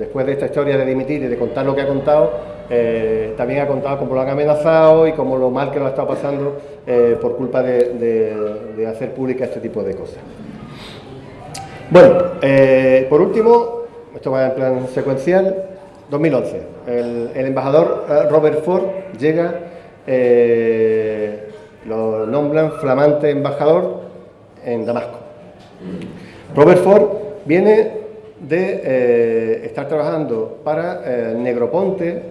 después de esta historia de dimitir y de contar lo que ha contado, eh, también ha contado cómo lo han amenazado y cómo lo mal que lo ha estado pasando eh, por culpa de, hacer pública este tipo de cosas. Bueno, eh, por último, esto va en plan secuencial, 2011, el, embajador Robert Ford llega, lo nombran flamante embajador en Damasco. Robert Ford viene de eh, estar trabajando para eh, Negroponte,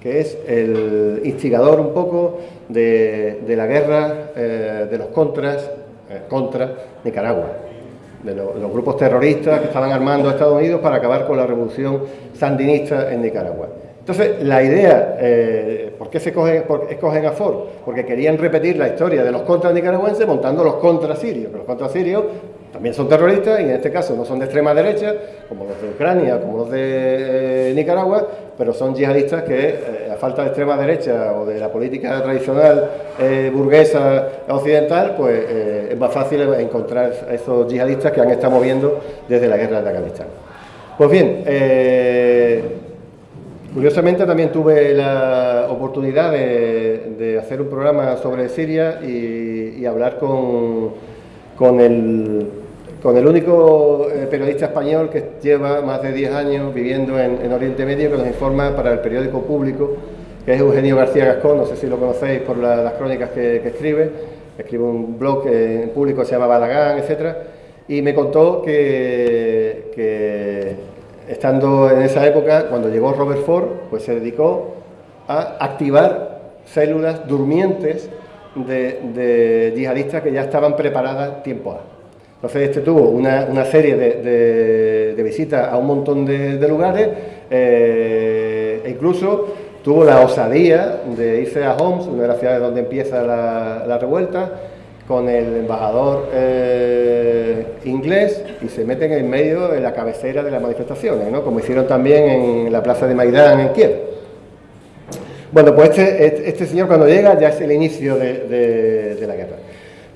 que es el instigador un poco de, la guerra eh, de los contras contra Nicaragua, de los grupos terroristas que estaban armando a Estados Unidos para acabar con la revolución sandinista en Nicaragua. Entonces, la idea, ¿por qué se escogen a Ford? Porque querían repetir la historia de los contras nicaragüenses montando los contras sirios, los contras sirios también son terroristas y en este caso no son de extrema derecha, como los de Ucrania, como los de eh, Nicaragua, pero son yihadistas que, eh, a falta de extrema derecha o de la política tradicional eh, burguesa occidental, pues es más fácil encontrar a esos yihadistas que han estado moviendo desde la guerra de Afganistán. Pues bien, curiosamente también tuve la oportunidad de, hacer un programa sobre Siria y, hablar con, con el con el único eh, periodista español que lleva más de 10 años viviendo en, Oriente Medio, que nos informa para el periódico público, que es Eugenio García Gascón, no sé si lo conocéis por las crónicas que, escribe, escribe un blog en público que se llama Balagán, etc. Y me contó que, estando en esa época, cuando llegó Robert Ford, pues se dedicó a activar células durmientes de, de yihadistas que ya estaban preparadas tiempo a. Entonces este tuvo una, serie de, visitas a un montón de, lugares eh, e incluso tuvo la osadía de irse a Homs, una de las ciudades donde empieza la, revuelta, con el embajador eh, inglés y se meten en medio de la cabecera de las manifestaciones, ¿no? como hicieron también en la plaza de Maidán en Kiev. Bueno, pues este, este, este señor cuando llega ya es el inicio de, la guerra.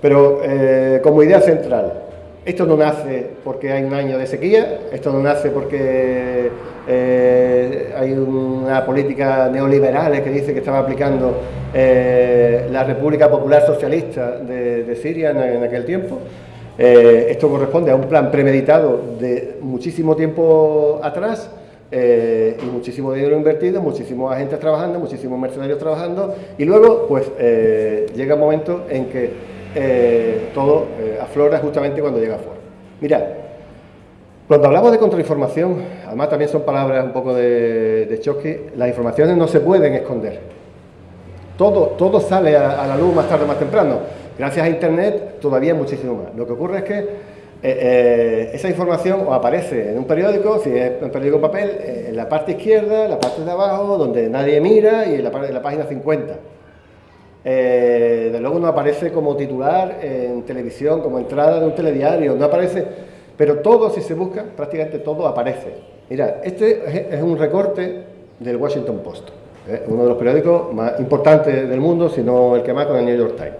Pero eh, como idea central, esto no nace porque hay un año de sequía, esto no nace porque eh, hay una política neoliberal que dice que estaba aplicando eh, la República Popular Socialista de, Siria en, aquel tiempo. Eh, esto corresponde a un plan premeditado de muchísimo tiempo atrás y muchísimo dinero invertido, muchísimos agentes trabajando, muchísimos mercenarios trabajando y luego pues llega un momento en que todo aflora justamente cuando llega a fuera. Mirad, cuando hablamos de contrainformación, además también son palabras un poco de, choque, las informaciones no se pueden esconder. Todo, todo sale a, la luz más tarde o más temprano. Gracias a Internet todavía muchísimo más. Lo que ocurre es que eh, eh, esa información aparece en un periódico, si es un periódico papel, eh, en la parte izquierda, en la parte de abajo, donde nadie mira y en la, en la página 50. De luego no aparece como titular en televisión, como entrada de un telediario, no aparece pero todo, si se busca, prácticamente todo aparece. Mira, este es un recorte del Washington Post, ¿eh? uno de los periódicos más importantes del mundo, si no el que más con el New York Times.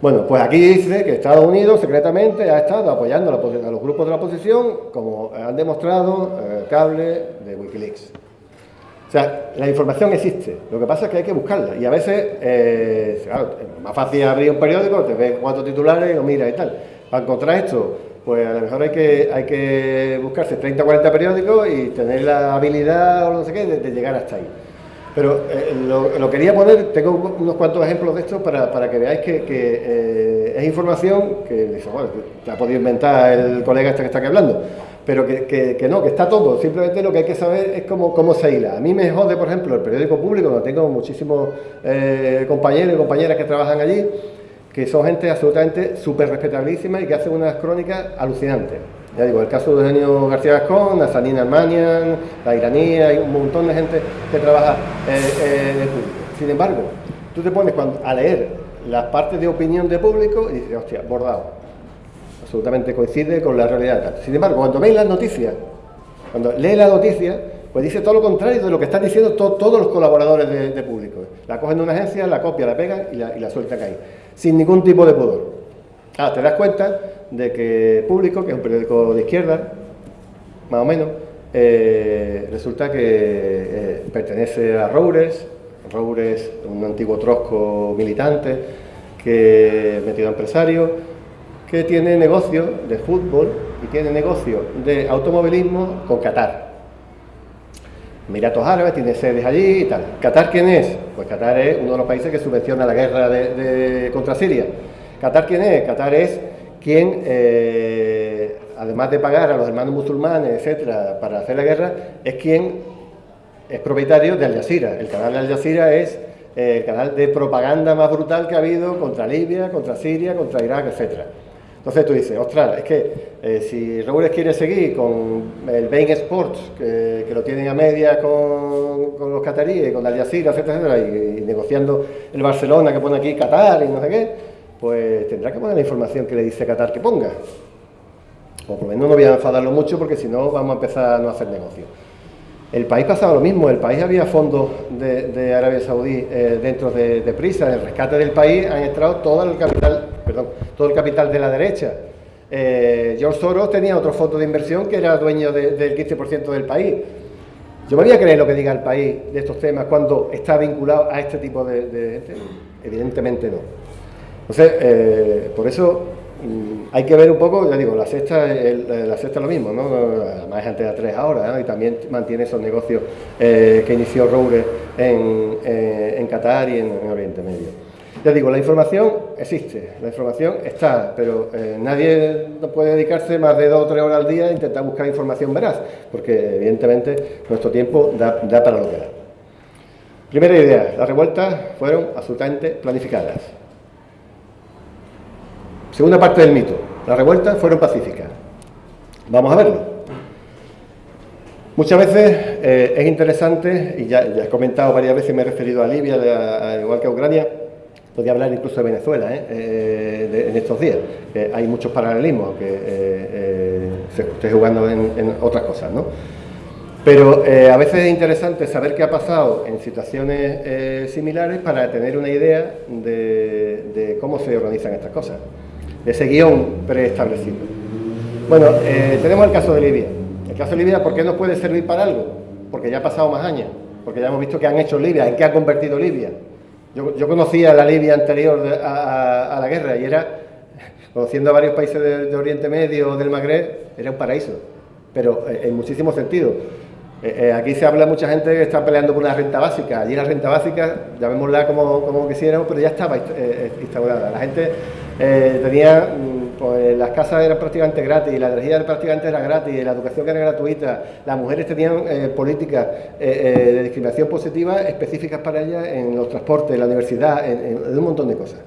Bueno, pues aquí dice que Estados Unidos secretamente ha estado apoyando a los grupos de la oposición, como han demostrado eh, cable de Wikileaks. O sea, la información existe, lo que pasa es que hay que buscarla y a veces, eh, claro, es más fácil abrir un periódico, te ves cuatro titulares y lo miras y tal. Para encontrar esto pues a lo mejor hay que, hay que buscarse 30 o 40 periódicos y tener la habilidad o no sé qué de, llegar hasta ahí. Pero eh, lo, quería poner, tengo unos cuantos ejemplos de esto para, para que veáis que, eh, es información que bueno, ha podido inventar el colega este que está aquí hablando, pero que, que, no, que está todo, simplemente lo que hay que saber es cómo, cómo se hila. A mí me jode, por ejemplo, el periódico público, donde tengo muchísimos eh, compañeros y compañeras que trabajan allí, que son gente absolutamente súper respetabilísima y que hacen unas crónicas alucinantes. Ya digo, el caso de Eugenio García Gascón, Sanina Armanian, la iraní, hay un montón de gente que trabaja eh, eh, en el público. Sin embargo, tú te pones a leer las partes de opinión de público y dices, hostia, bordado. Absolutamente coincide con la realidad. Sin embargo, cuando veis las noticias, cuando lees la noticia, pues dice todo lo contrario de lo que están diciendo todos los colaboradores de, público. La cogen de una agencia, la copia, la pegan y la, y la sueltan ahí sin ningún tipo de pudor. Ah, te das cuenta de que Público, que es un periódico de izquierda, más o menos, eh, resulta que eh, pertenece a Roures, Roures, un antiguo trosco militante, que metido empresario, que tiene negocio de fútbol y tiene negocio de automovilismo con Qatar. Emiratos Árabes, tiene sedes allí y tal. ¿Qatar quién es? Pues Qatar es uno de los países que subvenciona la guerra contra Siria. ¿Qatar quién es? Qatar es quien, eh, además de pagar a los hermanos musulmanes, etcétera, para hacer la guerra, es quien es propietario de Al Jazeera. El canal de Al Jazeera es eh, el canal de propaganda más brutal que ha habido contra Libia, contra Siria, contra Irak, etcétera. Entonces tú dices, ostras, es que eh, si Raúl quiere seguir con el Bain Sports, que, lo tienen a media con, los cataríes, con Al Jazeera, etcétera, etcétera, y, negociando el Barcelona que pone aquí Qatar y no sé qué, pues tendrá que poner la información que le dice Qatar que ponga. O por lo menos no voy a enfadarlo mucho porque si no vamos a empezar a no hacer negocio. El país pasaba lo mismo, el país había fondos de, Arabia Saudí eh, dentro de, de, Prisa, en el rescate del país han entrado todo el capital, perdón, todo el capital de la derecha. Eh, George Soros tenía otro fondo de inversión que era dueño del 15% del país. Yo me voy a creer lo que diga el país de estos temas cuando está vinculado a este tipo de... Evidentemente no. Entonces, eh, por eso Mm, hay que ver un poco, ya digo, la sexta, la sexta es lo mismo, ¿no? Además es antes de tres ahora, y también mantiene esos negocios eh, que inició Roure en, eh, en, Qatar y en, Oriente Medio. Ya digo, la información existe, la información está, pero eh, nadie puede dedicarse más de dos o tres horas al día a intentar buscar información veraz, porque evidentemente nuestro tiempo da, para lo que da. Primera idea, las revueltas fueron absolutamente planificadas. Segunda parte del mito. Las revueltas fueron pacíficas. Vamos a verlo. Muchas veces eh, es interesante, y ya, he comentado varias veces, me he referido a Libia, igual que a Ucrania, podría hablar incluso de Venezuela ¿eh? Eh, en estos días. hay muchos paralelismos, aunque se esté jugando en, otras cosas. ¿no? Pero a veces es interesante saber qué ha pasado en situaciones similares para tener una idea de cómo se organizan estas cosas ese guion preestablecido. Bueno, eh, tenemos el caso de Libia. El caso de Libia, ¿por qué no puede servir para algo? Porque ya ha pasado más años, porque ya hemos visto que han hecho Libia, en qué ha convertido Libia. Yo, conocía la Libia anterior a, la guerra y era, conociendo a varios países de, Oriente Medio o del Magreb, era un paraíso, pero eh, en muchísimos sentidos. Eh, eh, aquí se habla mucha gente que está peleando por una renta básica. Allí la renta básica, llamémosla como, como quisiéramos, pero ya estaba instaurada. La gente tenía, mm, pues las casas eran prácticamente gratis, la energía prácticamente era gratis, la educación era gratuita, las mujeres tenían políticas de discriminación positiva específicas para ellas en los transportes, en la universidad, en un montón de cosas.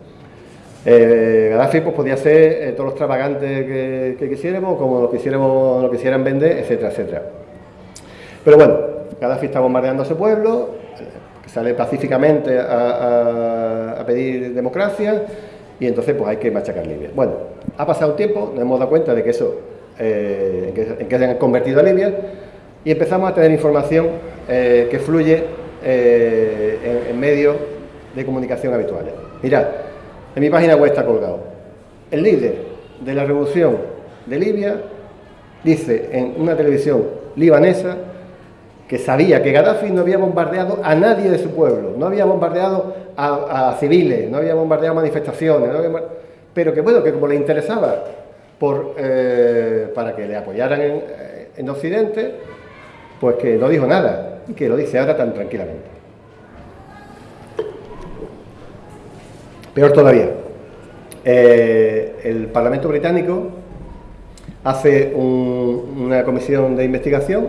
Eh, Gaddafi pues, podía ser eh, todos los extravagantes que, quisiéramos, como lo quisiéramos, lo quisieran vender, etcétera, etcétera. Pero bueno, Gaddafi está bombardeando a su pueblo, sale pacíficamente a, pedir democracia y entonces pues hay que machacar Libia. Bueno, ha pasado un tiempo, nos hemos dado cuenta de que eso, eh, en, que, se han convertido a Libia y empezamos a tener información eh, que fluye en, en medios de comunicación habituales. Mirad, en mi página web está colgado. El líder de la revolución de Libia dice en una televisión libanesa que sabía que Gaddafi no había bombardeado a nadie de su pueblo, no había bombardeado a, civiles, no había bombardeado manifestaciones, pero que bueno, que como le interesaba eh, para que le apoyaran en, en Occidente, pues que no dijo nada y que lo dice ahora tan tranquilamente. Peor todavía, eh, el Parlamento británico hace una comisión de investigación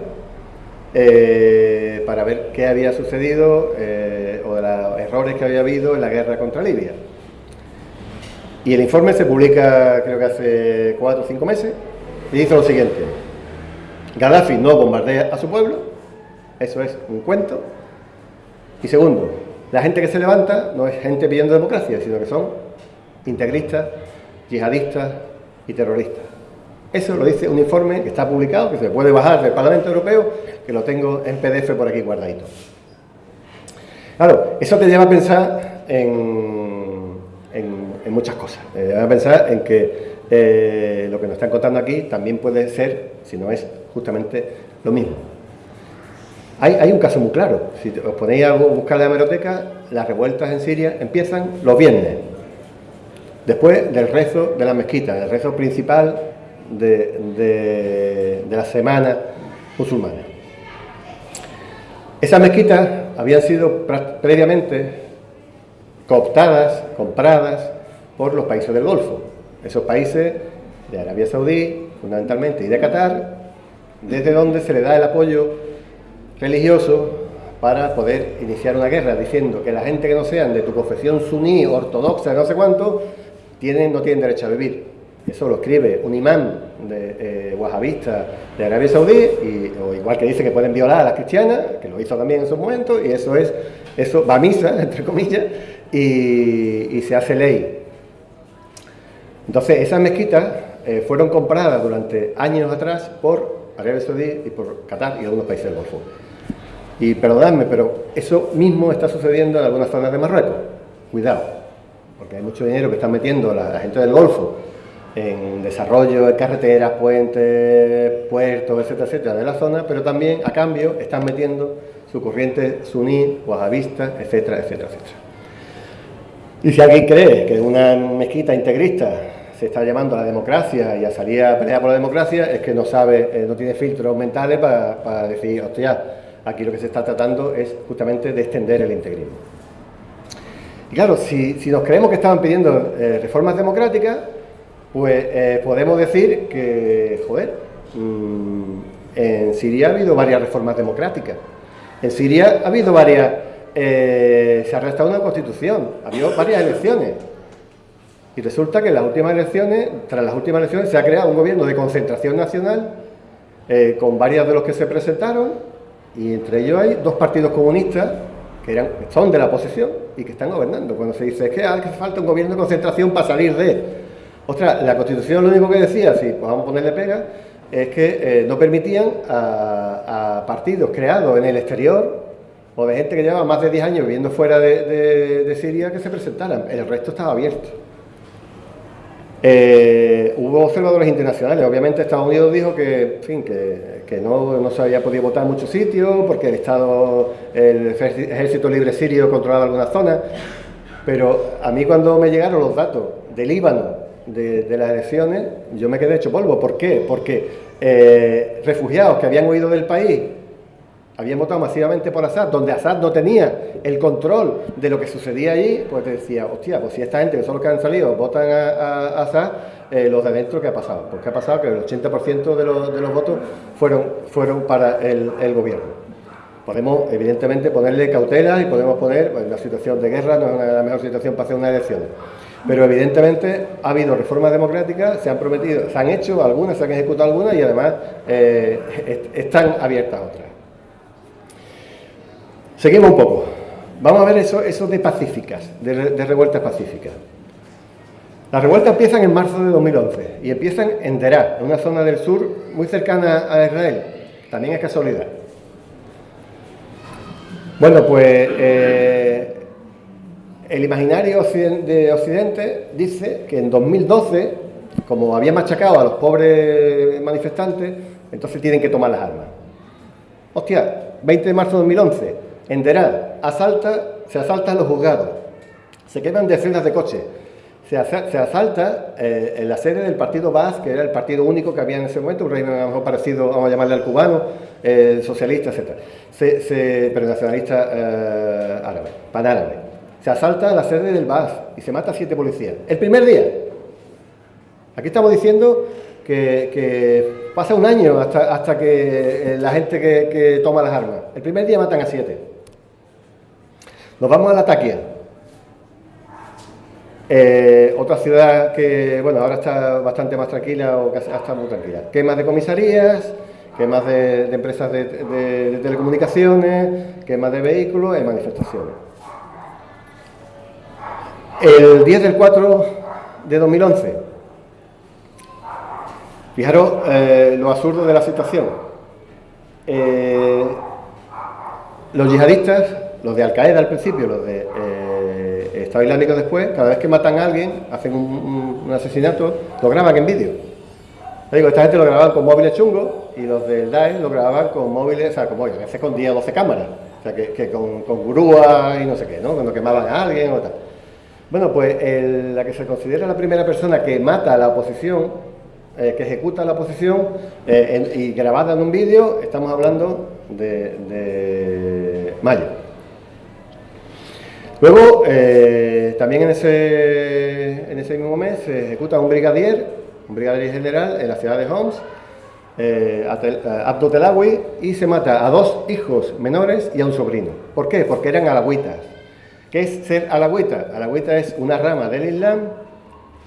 eh, para ver qué había sucedido eh, o de los errores que había habido en la guerra contra Libia. Y el informe se publica creo que hace cuatro o cinco meses y dice lo siguiente. Gaddafi no bombardea a su pueblo, eso es un cuento. Y segundo, la gente que se levanta no es gente pidiendo democracia, sino que son integristas, yihadistas y terroristas. Eso lo dice un informe que está publicado, que se puede bajar del Parlamento Europeo, que lo tengo en PDF por aquí guardadito. Claro, eso te lleva a pensar en, muchas cosas. Te lleva a pensar en que eh, lo que nos están contando aquí también puede ser, si no es justamente lo mismo. Hay, un caso muy claro. Si os ponéis a buscar la hemeroteca, las revueltas en Siria empiezan los viernes, después del rezo de la mezquita, del rezo principal de, la semana musulmana. Esas mezquitas habían sido previamente cooptadas, compradas por los países del Golfo. Esos países de Arabia Saudí, fundamentalmente, y de Qatar, desde donde se le da el apoyo religioso para poder iniciar una guerra, diciendo que la gente que no sean de tu confesión suní, ortodoxa, no sé cuánto, tienen, no tienen derecho a vivir. Eso lo escribe un imán de eh, wahabista de Arabia Saudí, y, o igual que dice que pueden violar a las cristianas, que lo hizo también en su momento, y eso es, eso va a misa, [laughs] entre comillas, y, se hace ley. Entonces, esas mezquitas eh, fueron compradas durante años atrás por Arabia Saudí y por Qatar y algunos países del Golfo. Y perdonadme, pero eso mismo está sucediendo en algunas zonas de Marruecos. Cuidado, porque hay mucho dinero que están metiendo la, gente del Golfo en desarrollo de carreteras, puentes, puertos, etcétera, etcétera, de la zona, pero también a cambio están metiendo su corriente suní, wahabista, etcétera, etcétera, etcétera. Y si alguien cree que una mezquita integrista se está llamando a la democracia y a salir a pelear por la democracia, es que no sabe, eh, no tiene filtros mentales para, para decir, hostia, Aquí lo que se está tratando es justamente de extender el integrismo. Y claro, si, nos creemos que estaban pidiendo eh, reformas democráticas, pues eh, podemos decir que, joder, mm, en Siria ha habido varias reformas democráticas. En Siria ha habido varias, eh, se ha restado una constitución, ha habido varias elecciones. Y resulta que en las últimas elecciones, tras las últimas elecciones, se ha creado un gobierno de concentración nacional con varios de los que se presentaron y entre ellos hay dos partidos comunistas que eran, son de la oposición y que están gobernando. Cuando se dice es que hace falta un gobierno de concentración para salir de... Ostras, la Constitución lo único que decía, si pues vamos a ponerle pega, es que eh, no permitían a, partidos creados en el exterior o de gente que llevaba más de 10 años viviendo fuera de, Siria que se presentaran. El resto estaba abierto. Eh, hubo observadores internacionales, obviamente Estados Unidos dijo que, fin, que, no, se había podido votar en muchos sitios porque el Estado, el Ejército Libre Sirio controlaba algunas zonas, pero a mí cuando me llegaron los datos del Líbano de, las elecciones, yo me quedé hecho polvo. ¿Por qué? Porque eh, refugiados que habían huido del país habían votado masivamente por Assad, donde Assad no tenía el control de lo que sucedía allí, pues decía, hostia, pues si esta gente que son los que han salido votan a, Assad, eh, los de adentro, ¿qué ha pasado? Pues ¿qué ha pasado? Que el 80% de los, votos fueron, fueron para el, gobierno. Podemos, evidentemente, ponerle cautela y podemos poner, pues, la situación de guerra no es la mejor situación para hacer unas elecciones. Pero evidentemente ha habido reformas democráticas, se han prometido, se han hecho algunas, se han ejecutado algunas y además eh, están abiertas otras. Seguimos un poco. Vamos a ver eso, eso de pacíficas, de, revueltas pacíficas. Las revueltas empiezan en marzo de 2011 y empiezan en Derá, en una zona del sur muy cercana a Israel. También es casualidad. Bueno, pues eh, el imaginario de Occidente dice que en 2012, como había machacado a los pobres manifestantes, entonces tienen que tomar las armas. Hostia, 20 de marzo de 2011, en Derá, asalta, se asaltan los juzgados, se queman decenas de coches, se, asalta eh, la sede del partido Baas, que era el partido único que había en ese momento, un régimen a lo mejor parecido, vamos a llamarle al cubano, eh, socialista, etc. pero nacionalista eh, árabe, panárabe. Se asalta la sede del Baas y se mata a siete policías. El primer día. Aquí estamos diciendo que, pasa un año hasta, hasta que la gente que, toma las armas. El primer día matan a siete. Nos vamos a la Taquia. Eh, otra ciudad que, bueno, ahora está bastante más tranquila o casi está muy tranquila. Quemas de comisarías, quemas de, de empresas de, de, telecomunicaciones, quemas de vehículos y manifestaciones. El 10 del 4 de 2011, fijaros eh, lo absurdo de la situación. Eh, los yihadistas los de Al Qaeda al principio, los de eh, Estado Islámico después, cada vez que matan a alguien, hacen un, asesinato, lo graban en vídeo. digo, esta gente lo grababan con móviles chungos y los del Daesh lo grababan con móviles, o sea, como a veces con 10 o 12 cámaras, o sea, que, con, con grúa y no sé qué, ¿no? Cuando quemaban a alguien o tal. Bueno, pues la que se considera la primera persona que mata a la oposición, eh, que ejecuta la oposición eh, y grabada en un vídeo, estamos hablando de, de Mayo. Luego, eh, también en ese, en ese mismo mes se ejecuta un brigadier, un brigadier general en la ciudad de Homs, eh, y se mata a dos hijos menores y a un sobrino. ¿Por qué? Porque eran alagüitas. ¿Qué es ser alagüita? Alagüita es una rama del Islam,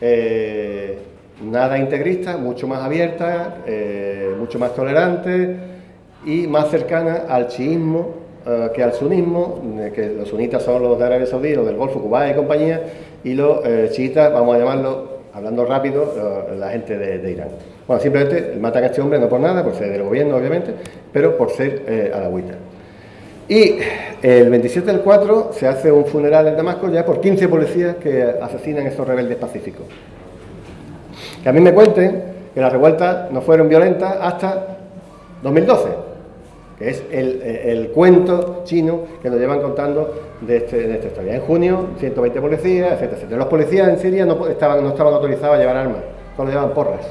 eh, nada integrista, mucho más abierta, eh, mucho más tolerante y más cercana al chiismo eh, que al sunismo, que los sunitas son los de Arabia Saudí, los del Golfo, Cuba y compañía, y los chiitas, vamos a llamarlo, hablando rápido, la gente de, Irán. Bueno, simplemente matan a este hombre no por nada, por ser del gobierno obviamente, pero por ser alawita. Y el 27 del 4 se hace un funeral en Damasco ya por 15 policías que asesinan a estos rebeldes pacíficos. Que a mí me cuenten que las revueltas no fueron violentas hasta 2012 que es el, cuento chino que nos llevan contando de, este, esta historia. En junio, 120 policías, etcétera, etcétera. Los policías en Siria no estaban, no estaban autorizados a llevar armas, solo llevaban porras.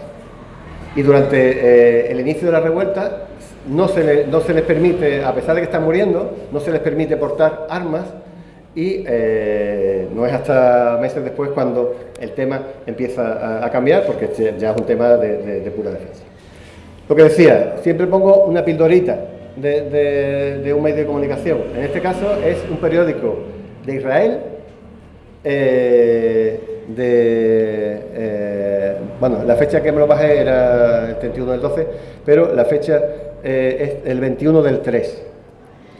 Y durante eh, el inicio de la revuelta no se, no se les permite, a pesar de que están muriendo, no se les permite portar armas y eh, no es hasta meses después cuando el tema empieza a, cambiar, porque ya es un tema de, pura defensa. Lo que decía, siempre pongo una pildorita de, un medio de comunicación. En este caso es un periódico de Israel, eh, de, eh, bueno, la fecha que me lo bajé era el 31 del 12, pero la fecha eh, es el 21 del 3,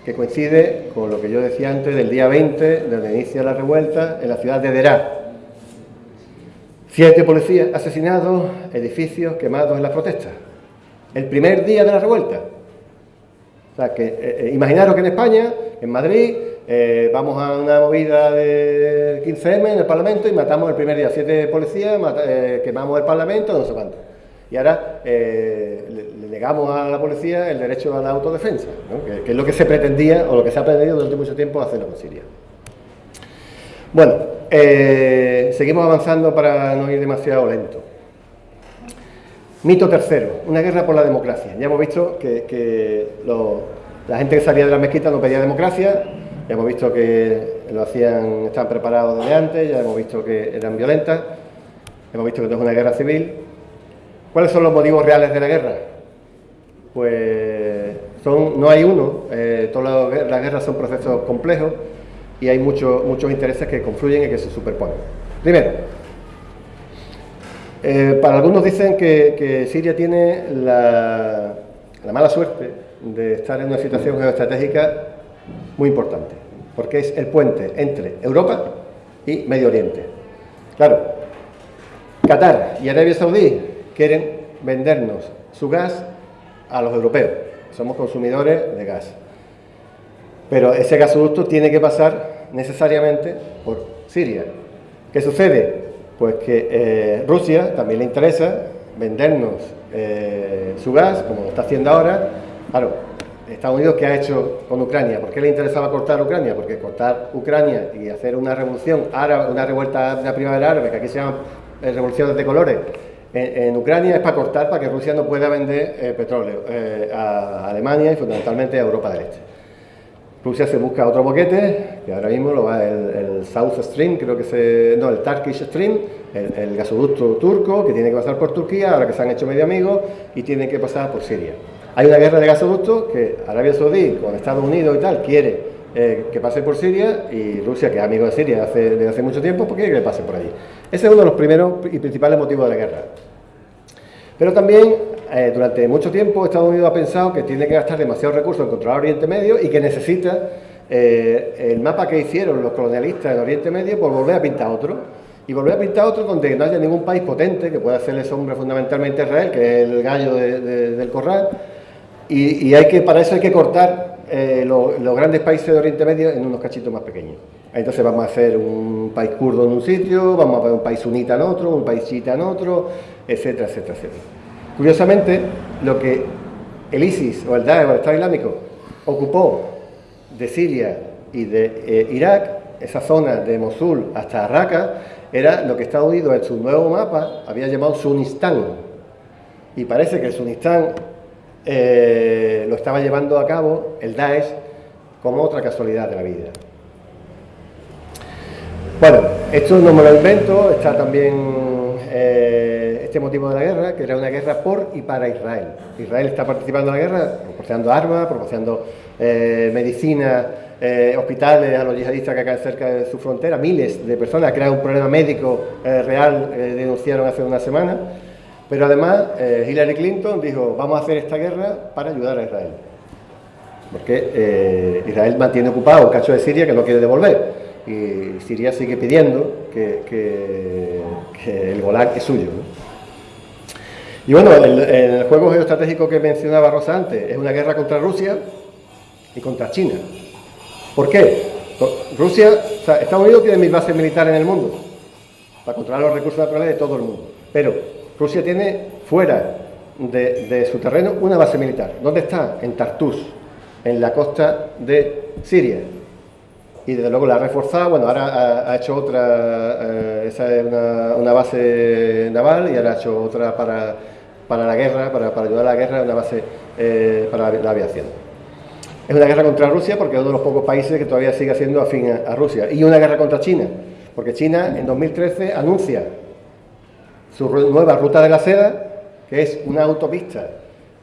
que coincide con lo que yo decía antes del día 20, donde inicia la revuelta en la ciudad de Derá. Siete policías asesinados, edificios quemados en la protesta. El primer día de la revuelta. O sea, que eh, eh, imaginaros que en España, en Madrid, eh, vamos a una movida de 15M en el Parlamento y matamos el primer día siete policías, quemamos el Parlamento, no sé cuánto. Y ahora eh, le, negamos a la policía el derecho a la autodefensa, que, es lo que se pretendía o lo que se ha pretendido durante mucho tiempo hacerlo con Siria. Bueno, seguimos avanzando para no ir demasiado lento. Mito tercero, una guerra por la democracia. Ya hemos visto que, la gente que salía de la mezquita no pedía democracia, ya hemos visto que lo hacían, estaban preparados desde antes, ya hemos visto que eran violentas, hemos visto que no es una guerra civil. ¿Cuáles son los motivos reales de la guerra? Pues son, no hay uno, eh, todas las guerras son procesos complejos y hay muchos muchos intereses que confluyen y que se superponen. Primero, eh, para algunos dicen que, Siria tiene la mala suerte de estar en una situación geoestratégica muy importante, porque es el puente entre Europa y Medio Oriente. Claro, Qatar y Arabia Saudí quieren vendernos su gas a los europeos, somos consumidores de gas. Pero ese gasoducto tiene que pasar necesariamente por Siria. ¿Qué sucede? Pues que eh, Rusia también le interesa vendernos eh, su gas, como lo está haciendo ahora. Claro, Estados Unidos, ¿qué ha hecho con Ucrania? ¿Por qué le interesaba cortar Ucrania? Porque cortar Ucrania y hacer una revolución árabe, una revuelta de la primavera árabe, que aquí se llaman eh, revoluciones de colores, en, Ucrania es para cortar, para que Rusia no pueda vender eh, petróleo eh, a Alemania y fundamentalmente a Europa del Este. Rusia se busca otro boquete, que ahora mismo lo va el, South Stream, creo que se... no, el Turkish Stream, el, el gasoducto turco, que tiene que pasar por Turquía, ahora que se han hecho medio amigos, y tiene que pasar por Siria. Hay una guerra de gasoductos que Arabia Saudí con Estados Unidos y tal quiere eh, que pase por Siria y Rusia, que es amigo de Siria desde hace mucho tiempo, porque quiere que pase por allí. Ese es uno de los primeros y principales motivos de la guerra. Pero también, eh, durante mucho tiempo, Estados Unidos ha pensado que tiene que gastar demasiados recursos en controlar Oriente Medio y que necesita eh, el mapa que hicieron los colonialistas en Oriente Medio por volver a pintar otro. Y volver a pintar otro donde no haya ningún país potente que pueda hacerle sombra fundamentalmente a Israel, que es el gallo del corral, y, hay que, para eso hay que cortar eh, los grandes países de Oriente Medio en unos cachitos más pequeños. Entonces vamos a hacer un país kurdo en un sitio, vamos a poner un país sunita en otro, un país chiita en otro, etcétera, etcétera, etcétera. Curiosamente, lo que el ISIS o el Daesh o el Estado Islámico ocupó de Siria y de eh, Irak, esa zona de Mosul hasta Raqqa, era lo que Estados Unidos en su nuevo mapa había llamado Sunistán. Y parece que el Sunistán eh, lo estaba llevando a cabo el Daesh como otra casualidad de la vida. Bueno, esto no me lo invento, está también eh, este motivo de la guerra, que era una guerra por y para Israel. Israel está participando en la guerra, proporcionando armas, proporcionando eh, medicina, hospitales a los yihadistas que caen cerca de su frontera, miles de personas, crean un problema médico real, denunciaron hace una semana. Pero además eh, Hillary Clinton dijo, vamos a hacer esta guerra para ayudar a Israel. Porque eh, Israel mantiene ocupado un cacho de Siria que no quiere devolver. Y Siria sigue pidiendo que, el Golán es suyo. Y bueno, el, el, juego geoestratégico que mencionaba Rosa antes es una guerra contra Rusia y contra China. ¿Por qué? Rusia, o sea, Estados Unidos tiene mil bases militares en el mundo para controlar los recursos naturales de todo el mundo. Pero Rusia tiene fuera de, su terreno una base militar. ¿Dónde está? En Tartus, en la costa de Siria. Y desde luego la ha reforzado, bueno, ahora ha, hecho otra, eh, esa es una, base naval y ahora ha hecho otra para, la guerra, para, ayudar a la guerra, una base eh, para la, aviación. Es una guerra contra Rusia porque es uno de los pocos países que todavía sigue siendo afín a Rusia. Y una guerra contra China, porque China en 2013 anuncia su nueva ruta de la seda, que es una autopista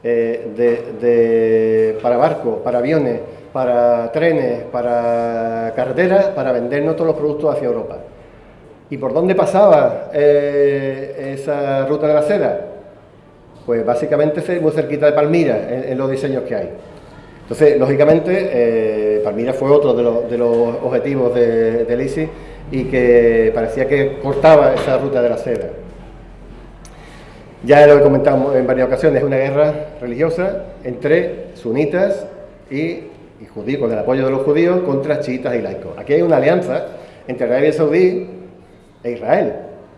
eh, para barcos, para aviones, para trenes, para carreteras, para vendernos todos los productos hacia Europa. ¿Y por dónde pasaba eh, esa ruta de la seda? Pues básicamente muy cerquita de Palmira, en, los diseños que hay. Entonces, lógicamente, eh, Palmira fue otro de, los, objetivos de, del ISIS y que parecía que cortaba esa ruta de la seda. Ya lo he comentado en varias ocasiones, es una guerra religiosa entre sunitas y y judíos, con el apoyo de los judíos contra chiitas y laicos. Aquí hay una alianza entre Arabia Saudí e Israel,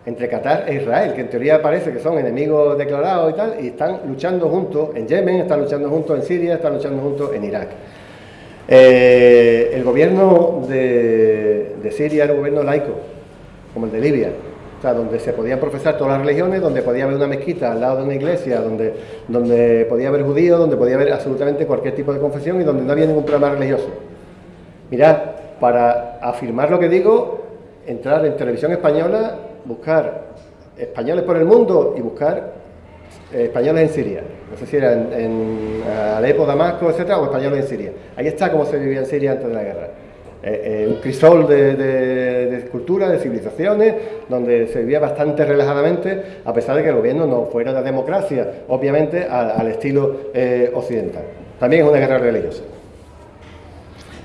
entre Qatar e Israel, que en teoría parece que son enemigos declarados y tal, y están luchando juntos en Yemen, están luchando juntos en Siria, están luchando juntos en Irak. Eh, el gobierno de, de Siria era un gobierno laico, como el de Libia, o sea, donde se podían profesar todas las religiones, donde podía haber una mezquita al lado de una iglesia, donde, donde podía haber judíos, donde podía haber absolutamente cualquier tipo de confesión y donde no había ningún problema religioso. Mirad, para afirmar lo que digo, entrar en televisión española, buscar españoles por el mundo y buscar eh, españoles en Siria. No sé si era en, en Alepo, Damasco, etcétera, o españoles en Siria. Ahí está cómo se vivía en Siria antes de la guerra. Eh, eh, un crisol de, de, cultura, de civilizaciones, donde se vivía bastante relajadamente, a pesar de que el gobierno no fuera de democracia, obviamente al, estilo eh, occidental. También es una guerra religiosa.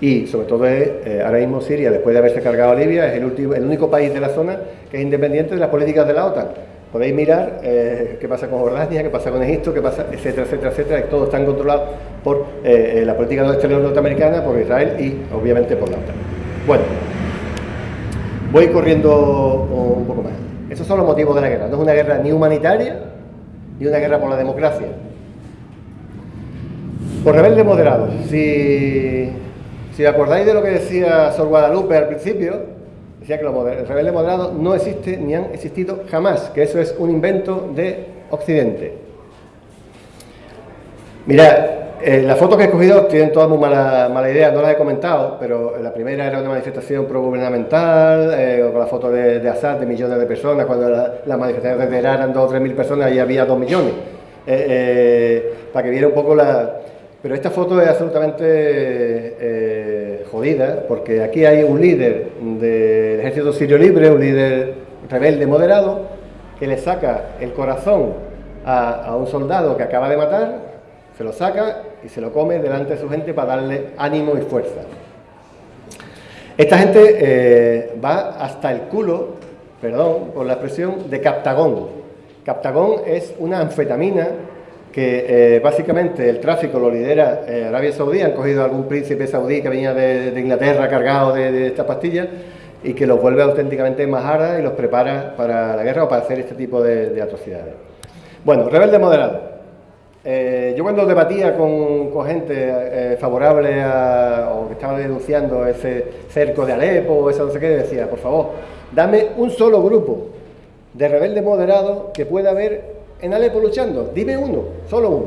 Y sobre todo es, ahora mismo Siria, después de haberse cargado a Libia, es el, último, el único país de la zona que es independiente de las políticas de la OTAN. Podéis mirar qué pasa con Jordania, qué pasa con Egipto, qué pasa, etcétera, etcétera, etcétera, todos están controlados por eh, eh, la política exterior norteamericana, por Israel y obviamente por la OTAN. Bueno, voy corriendo un poco más. Esos son los motivos de la guerra. No es una guerra ni humanitaria ni una guerra por la democracia. Por rebeldes moderados. Si, si acordáis de lo que decía Sor Guadalupe al principio, decía que los rebeldes moderados no existen ni han existido jamás, que eso es un invento de Occidente. Mirad, eh, las fotos que he escogido tienen todas muy mala, mala, idea, no las he comentado, pero la primera era una manifestación pro-gubernamental, eh, con la foto de, de, Assad de millones de personas, cuando las manifestaciones de Irak eran 2 o 3 mil personas, ahí había 2 millones, eh, para que viera un poco la... Pero esta foto es absolutamente jodida, porque aquí hay un líder del ejército sirio libre, un líder rebelde moderado, que le saca el corazón a, a un soldado que acaba de matar, se lo saca y se lo come delante de su gente para darle ánimo y fuerza. Esta gente eh, va hasta el culo, perdón por la expresión, de Captagón. Captagón es una anfetamina que eh, básicamente el tráfico lo lidera eh, Arabia Saudí, han cogido a algún príncipe saudí que venía de, Inglaterra cargado de, estas pastillas y que los vuelve auténticamente majaras y los prepara para la guerra o para hacer este tipo de, atrocidades. Bueno, rebelde moderado. Eh, yo cuando debatía con, gente eh, favorable a, o que estaba denunciando ese cerco de Alepo o eso no sé qué, decía, por favor, dame un solo grupo de rebeldes moderados que pueda haber en Alepo luchando, dime uno, solo uno.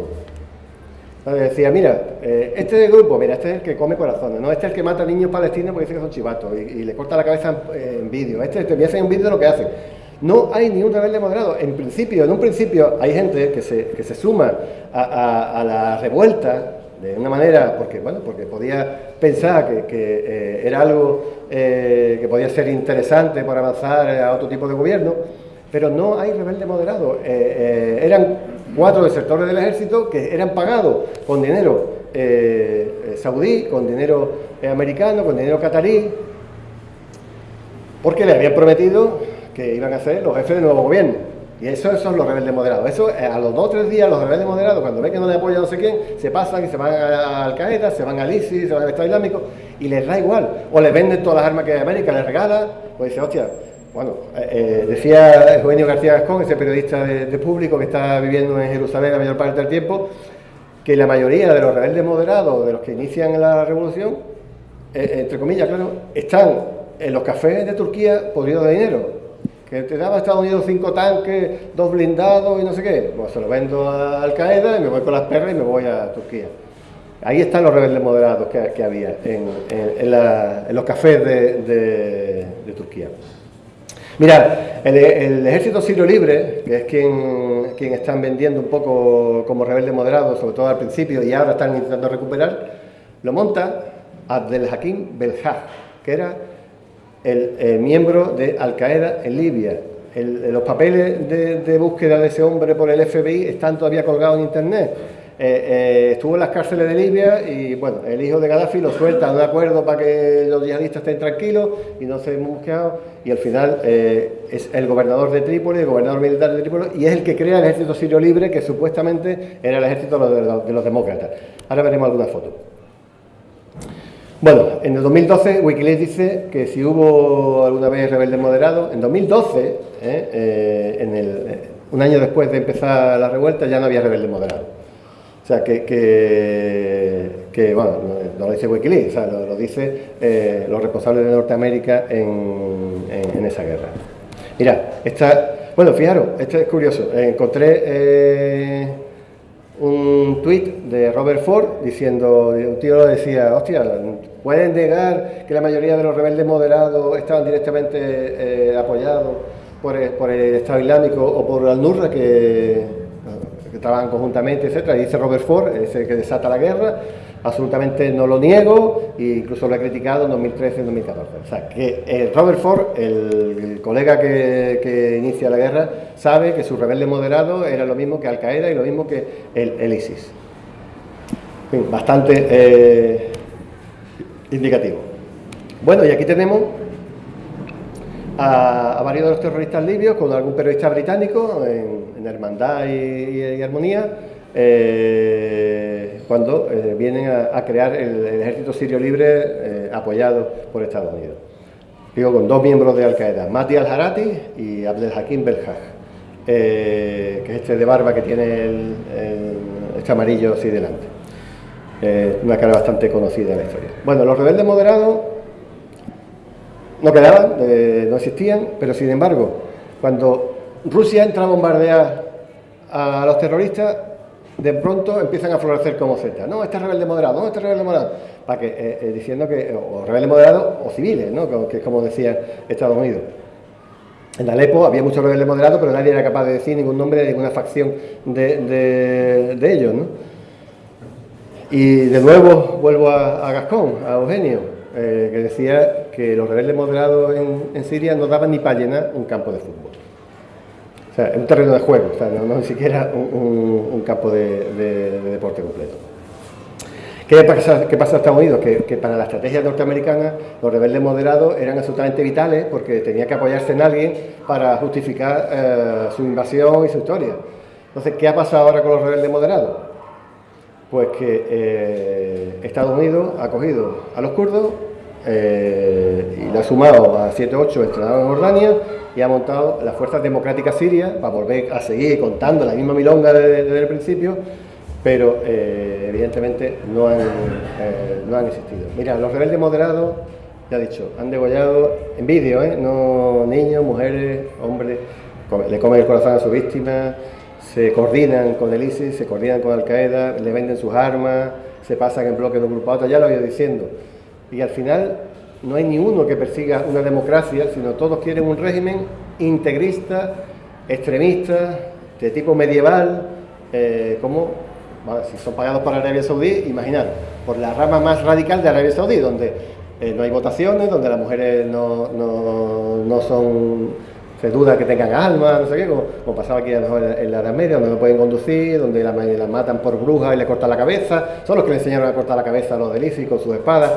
Entonces decía, mira, eh, este grupo, mira, este es el que come corazones, no este es el que mata a niños palestinos porque dice que son chivatos y, le corta la cabeza en, vídeo, este te me hacen un vídeo de lo que hacen. No hay ningún rebelde moderado. En principio, en un principio hay gente que se, que se suma a, la revuelta de una manera, porque bueno, porque podía pensar que, eh, era algo eh, que podía ser interesante para avanzar a otro tipo de gobierno, pero no hay rebelde moderado. Eh, eran cuatro desertores del ejército que eran pagados con dinero saudí, con dinero americano, con dinero catarí, porque le habían prometido que iban a ser los jefes del nuevo gobierno. Y eso son los rebeldes moderados. Eso, eh, a los dos o tres días, los rebeldes moderados, cuando ven que no le apoya no sé quién, se pasan y se van a Al Qaeda, se van al ISIS, se van al Estado Islámico, y les da igual. O les venden todas las armas que América les regala, pues dice, hostia, bueno, eh, eh, decía Eugenio García Gascón, ese periodista de, público que está viviendo en Jerusalén la mayor parte del tiempo, que la mayoría de los rebeldes moderados, de los que inician la revolución, entre comillas, claro, están en los cafés de Turquía podridos de dinero que te daba Estados Unidos cinco tanques, dos blindados y no sé qué, pues se lo vendo a Al Qaeda y me voy con las perras y me voy a Turquía. Ahí están los rebeldes moderados que, había en, los cafés de, Turquía. Mirad, el, ejército sirio libre, que es quien, quien están vendiendo un poco como rebelde moderado, sobre todo al principio, y ahora están intentando recuperar, lo monta Abdel Hakim Belhaj, que era el, miembro de Al Qaeda en Libia. los papeles de, búsqueda de ese hombre por el FBI están todavía colgados en internet. Eh, eh, estuvo en las cárceles de Libia y bueno, el hijo de Gaddafi lo suelta de acuerdo para que los yihadistas estén tranquilos y no se busqueado y al final eh, es el gobernador de Trípoli, el gobernador militar de Trípoli y es el que crea el ejército sirio libre que supuestamente era el ejército de los, de los demócratas. Ahora veremos alguna foto. Bueno, en el 2012 Wikileaks dice que si hubo alguna vez rebeldes moderados, en 2012, ¿eh? Eh, en un año después de empezar la revuelta, ya no había rebeldes moderados. O sea, que, que, bueno, no, lo dice Wikileaks, o sea, lo, lo dice los responsables de Norteamérica en, en, esa guerra. Mira, esta, bueno, fijaros, esto es curioso, encontré un tuit de Robert Ford diciendo, un tío decía, hostia, ¿pueden negar que la mayoría de los rebeldes moderados estaban directamente eh, apoyados por el, Estado Islámico o por Al-Nurra que, que, trabajan conjuntamente, etcétera? Y dice Robert Ford, ese que desata la guerra, absolutamente no lo niego e incluso lo he criticado en 2013 y 2014. O sea, que eh, Robert Ford, el, colega que, inicia la guerra, sabe que su rebelde moderado era lo mismo que Al-Qaeda y lo mismo que el, ISIS. bastante eh, indicativo. Bueno, y aquí tenemos a, varios de los terroristas libios con algún periodista británico en, Hermandad y Armonía eh, cuando eh, vienen a, crear el, ejército sirio libre eh, apoyado por Estados Unidos. Digo, con dos miembros de Al-Qaeda, Mati al-Harati y Abdel Hakim Belhaj, que es este de barba que tiene el, este amarillo así delante. una cara bastante conocida en la historia. Bueno, los rebeldes moderados no quedaban, no existían, pero sin embargo, cuando Rusia entra a bombardear a los terroristas, de pronto empiezan a florecer como Z. No, este es rebelde moderado, no, este es rebelde moderado. Para eh, eh, diciendo que, o rebelde moderado o civiles, ¿no? que es como decía Estados Unidos. En Alepo había muchos rebeldes moderados, pero nadie era capaz de decir ningún nombre de ninguna facción de, ellos. ¿no? Y de nuevo vuelvo a, Gascón, a Eugenio, eh, que decía que los rebeldes moderados en, en Siria no daban ni para llenar un campo de fútbol. O sea, un terreno de juego, o sea, no, ni siquiera un, campo de, deporte completo. ¿Qué pasa, qué en Estados Unidos? Que, para la estrategia norteamericana los rebeldes moderados eran absolutamente vitales porque tenía que apoyarse en alguien para justificar eh, su invasión y su historia. Entonces, ¿qué ha pasado ahora con los rebeldes moderados? Pues que eh, Estados Unidos ha cogido a los kurdos eh, y le ha sumado a 7-8 entrenados en Jordania y ha montado las fuerzas democráticas sirias para volver a seguir contando la misma milonga desde, el principio, pero eh, evidentemente no han, eh, no han existido. Mira, los rebeldes moderados, ya he dicho, han degollado en vídeo, no niños, mujeres, hombres, le comen el corazón a sus víctimas, se coordinan con el ISIS, se coordinan con Al-Qaeda, le venden sus armas, se pasan en bloques de un grupo a otro, ya lo he ido diciendo. Y al final no hay ni uno que persiga una democracia, sino todos quieren un régimen integrista, extremista, de tipo medieval, eh, como si son pagados por Arabia Saudí, imaginar, por la rama más radical de Arabia Saudí, donde eh, no hay votaciones, donde las mujeres no, no, son, se duda que tengan alma, no sé qué, como, pasaba aquí en la Edad Media, donde no pueden conducir, donde las la matan por brujas y le cortan la cabeza, son los que le enseñaron a cortar la cabeza a los delicios con sus espadas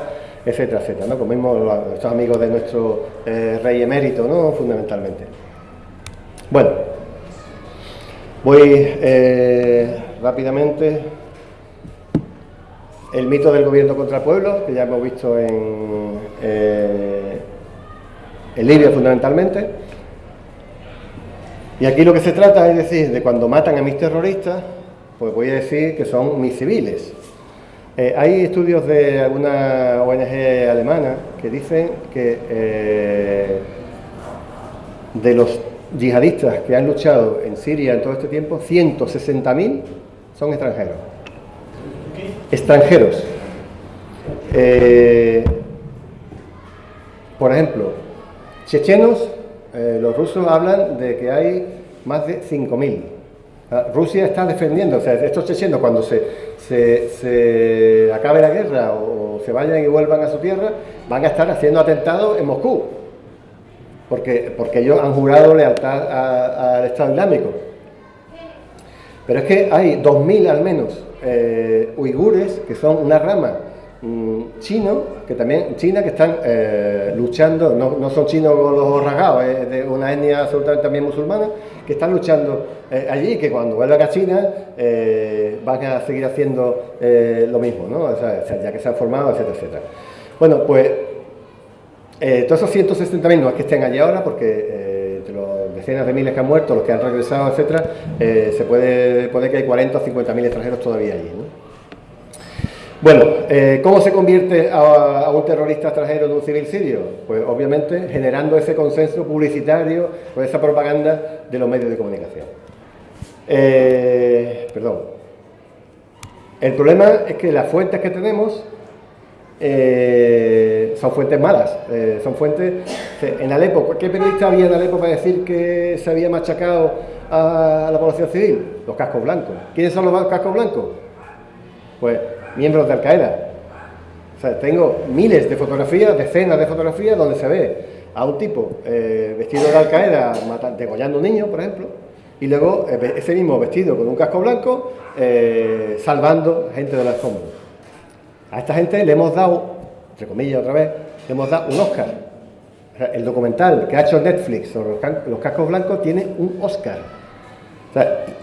etcétera, etcétera, ¿no? Como mismo nuestros amigos de nuestro eh, rey emérito, ¿no? Fundamentalmente. Bueno, voy eh, rápidamente. El mito del gobierno contra el pueblo, que ya hemos visto en, eh, en Libia fundamentalmente. Y aquí lo que se trata es decir, de cuando matan a mis terroristas, pues voy a decir que son mis civiles, eh, hay estudios de alguna ONG alemana que dicen que eh, de los yihadistas que han luchado en Siria en todo este tiempo, 160.000 son extranjeros. Extranjeros. Eh, por ejemplo, chechenos, los rusos hablan de que hay más de 5.000 Ah, Rusia está defendiendo, o sea, estos chechenos cuando se, se, acabe la guerra o, se vayan y vuelvan a su tierra, van a estar haciendo atentados en Moscú, porque, porque ellos han jurado lealtad al Estado Islámico. Pero es que hay 2.000 al menos eh, uigures, que son una rama mm, chino, que también China, que están eh, luchando, no, son chinos los rasgados, es de una etnia absolutamente también musulmana, que están luchando eh, allí, que cuando vuelvan a China eh, van a seguir haciendo eh, lo mismo, ¿no? ya que se han formado, etcétera, etcétera. Bueno, pues todos esos 160.000 no es que estén allí ahora, porque de los decenas de miles que han muerto, los que han regresado, etcétera, se puede, puede que hay 40 o 50.000 extranjeros todavía allí. Bueno, ¿cómo se convierte a, un terrorista extranjero en un civil sirio? Pues obviamente generando ese consenso publicitario o esa propaganda de los medios de comunicación. perdón. El problema es que las fuentes que tenemos eh, son fuentes malas, eh, son fuentes... En Alepo, ¿qué periodista había en Alepo para decir que se había machacado a la población civil? Los cascos blancos. ¿Quiénes son los cascos blancos? Pues miembros de Al-Qaeda. O sea, tengo miles de fotografías, decenas de fotografías donde se ve a un tipo eh, vestido de Al-Qaeda degollando un niño, por ejemplo, y luego ese mismo vestido con un casco blanco salvando gente de las escombros. A esta gente le hemos dado, entre comillas otra vez, le hemos dado un Oscar. el documental que ha hecho Netflix sobre los, cascos blancos tiene un Oscar.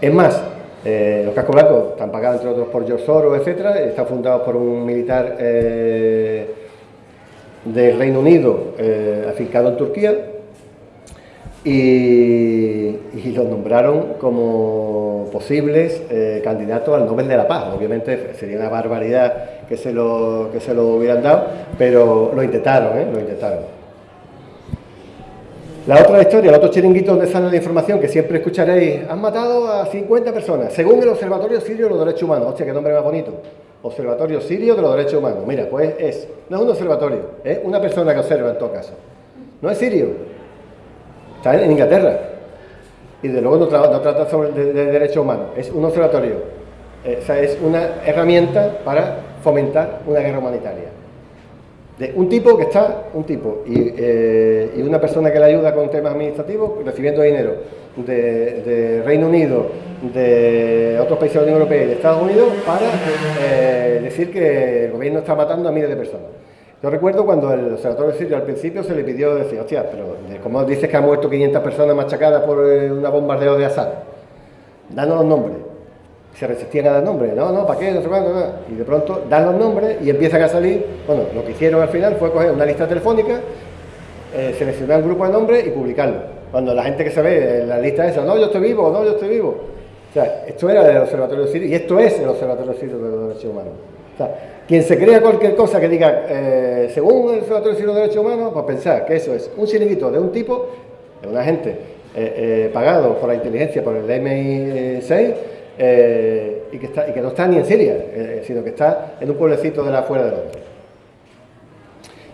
es más, eh, los cascos blancos están pagados entre otros por George Soros, etc. Están fundados por un militar eh, del Reino Unido eh, afincado en Turquía y, los nombraron como posibles eh, candidatos al Nobel de la Paz. Obviamente sería una barbaridad que se lo, que se lo hubieran dado, pero lo intentaron, lo intentaron. La otra historia, el otro chiringuito donde sale la información que siempre escucharéis, han matado a 50 personas, según el Observatorio Sirio de los Derechos Humanos. Hostia, qué nombre más bonito. Observatorio Sirio de los Derechos Humanos. Mira, pues es, no es un observatorio, es una persona que observa en todo caso. No es sirio, está en Inglaterra. Y de luego no, trata sobre de, derechos humanos, es un observatorio. Eh, es una herramienta para fomentar una guerra humanitaria. Un tipo que está, un tipo, y, eh, una persona que le ayuda con temas administrativos, recibiendo dinero de, Reino Unido, de otros países de la Unión Europea y de Estados Unidos para eh, decir que el gobierno está matando a miles de personas. Yo recuerdo cuando el observatorio sirio al principio se le pidió, decir, hostia, pero ¿cómo dices que han muerto 500 personas machacadas por eh, una bombardeo de Assad? Danos los nombres. Se resistían a dar nombres, no, no, ¿para qué? No sé cuándo, Y de pronto dan los nombres y empiezan a salir, bueno, lo que hicieron al final fue coger una lista telefónica, eh, seleccionar un grupo de nombres y publicarlo. Cuando la gente que se ve en la lista esa, no, yo estoy vivo, no, yo estoy vivo. O sea, esto era del Observatorio Sirio y esto es el Observatorio Sirio de los Derechos Humanos. O sea, quien se crea cualquier cosa que diga, eh, según el Observatorio de los Derechos Humanos, pues pensar que eso es un chiringuito de un tipo, de una gente eh, eh, pagado por la inteligencia, por el MI6, y, que está, y que no está ni en Siria, sino que está en un pueblecito de la afuera de Londres.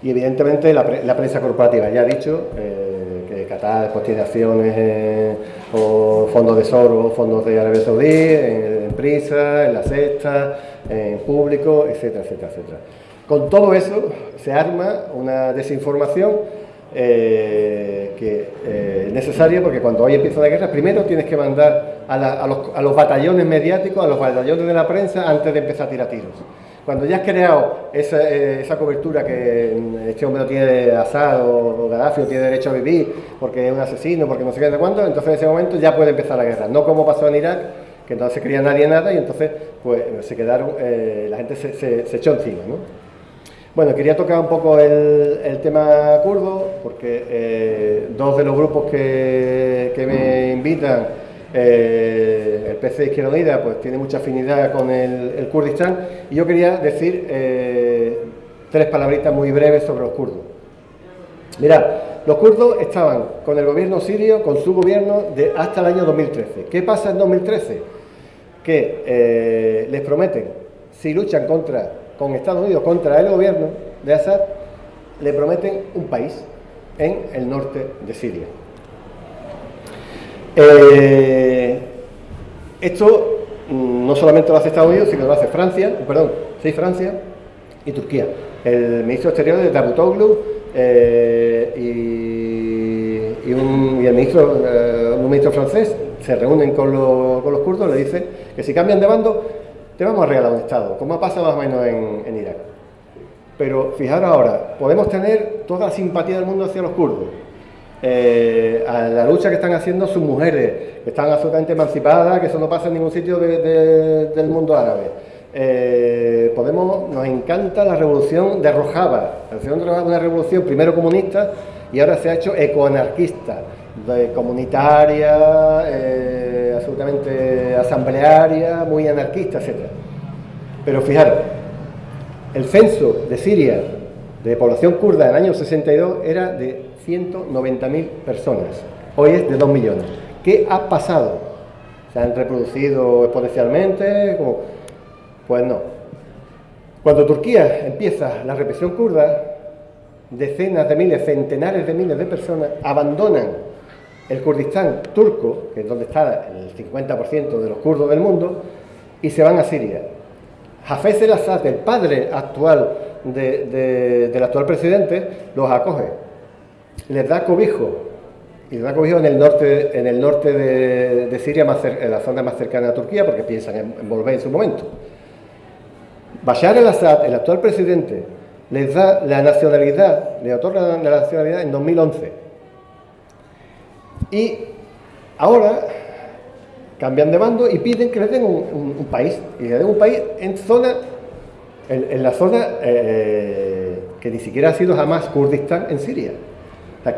Y evidentemente la, prensa corporativa ya ha dicho que Qatar después tiene acciones o fondos de Soros, fondos de Arabia Saudí, en, en Prisa, en La Sexta, en público, etcétera, etcétera, etcétera. Con todo eso se arma una desinformación eh, que eh, es necesaria porque cuando hoy empieza la guerra, primero tienes que mandar a, los, batallones mediáticos, a los batallones de la prensa, antes de empezar a tirar tiros. Cuando ya has creado esa, eh, cobertura que este hombre no tiene asado o, Gaddafi no tiene derecho a vivir porque es un asesino, porque no sé qué de cuánto, entonces en ese momento ya puede empezar la guerra. No como pasó en Irak, que se creía nadie nada y entonces pues se quedaron, eh, la gente se, echó encima. ¿no? Bueno, quería tocar un poco el, tema kurdo, porque eh, dos de los grupos que, me invitan, eh, el PC Izquierda Unida, pues tiene mucha afinidad con el, el Kurdistán, y yo quería decir tres palabritas muy breves sobre los kurdos. Mirad, los kurdos estaban con el gobierno sirio, con su gobierno, de hasta el año 2013. ¿Qué pasa en 2013? Que eh, les prometen, si luchan contra, con Estados Unidos contra el gobierno de Assad, le prometen un país en el norte de Siria. Eh, esto mm, no solamente lo hace Estados Unidos, sino lo hace Francia, perdón, sí, Francia y Turquía. El ministro exterior de Davutoglu eh, y, un, el ministro, eh, un ministro francés se reúnen con, los kurdos, le dicen que si cambian de bando, te vamos a regalar un Estado, como ha pasado más o menos en, Irak. Pero fijaros ahora, podemos tener toda la simpatía del mundo hacia los kurdos, eh, a la lucha que están haciendo sus mujeres, que están absolutamente emancipadas, que eso no pasa en ningún sitio del mundo árabe. eh, Podemos, nos encanta la revolución de Rojava. La revolución de Rojava una revolución primero comunista y ahora se ha hecho ecoanarquista, comunitaria, eh, absolutamente asamblearia, muy anarquista, etc. Pero fijaros, el censo de Siria de población kurda en el año 62 era de 190.000 personas, hoy es de 2 millones. ¿Qué ha pasado? ¿Se han reproducido exponencialmente? Pues no. Cuando Turquía empieza la represión kurda, decenas de miles, centenares de miles de personas abandonan el Kurdistán turco, que es donde está el 50% de los kurdos del mundo, y se van a Siria. Hafez el-Assad, el padre actual del actual presidente, los acoge, les da cobijo, y les da cobijo en el norte, en el norte de, Siria, en la zona más cercana a Turquía, porque piensan en, volver en su momento. Bashar el-Assad, el actual presidente, les da la nacionalidad, le otorga la nacionalidad en 2011. Y ahora cambian de bando y piden que les den un, país, y le den un país en zona, en, la zona eh, que ni siquiera ha sido jamás Kurdistán en Siria.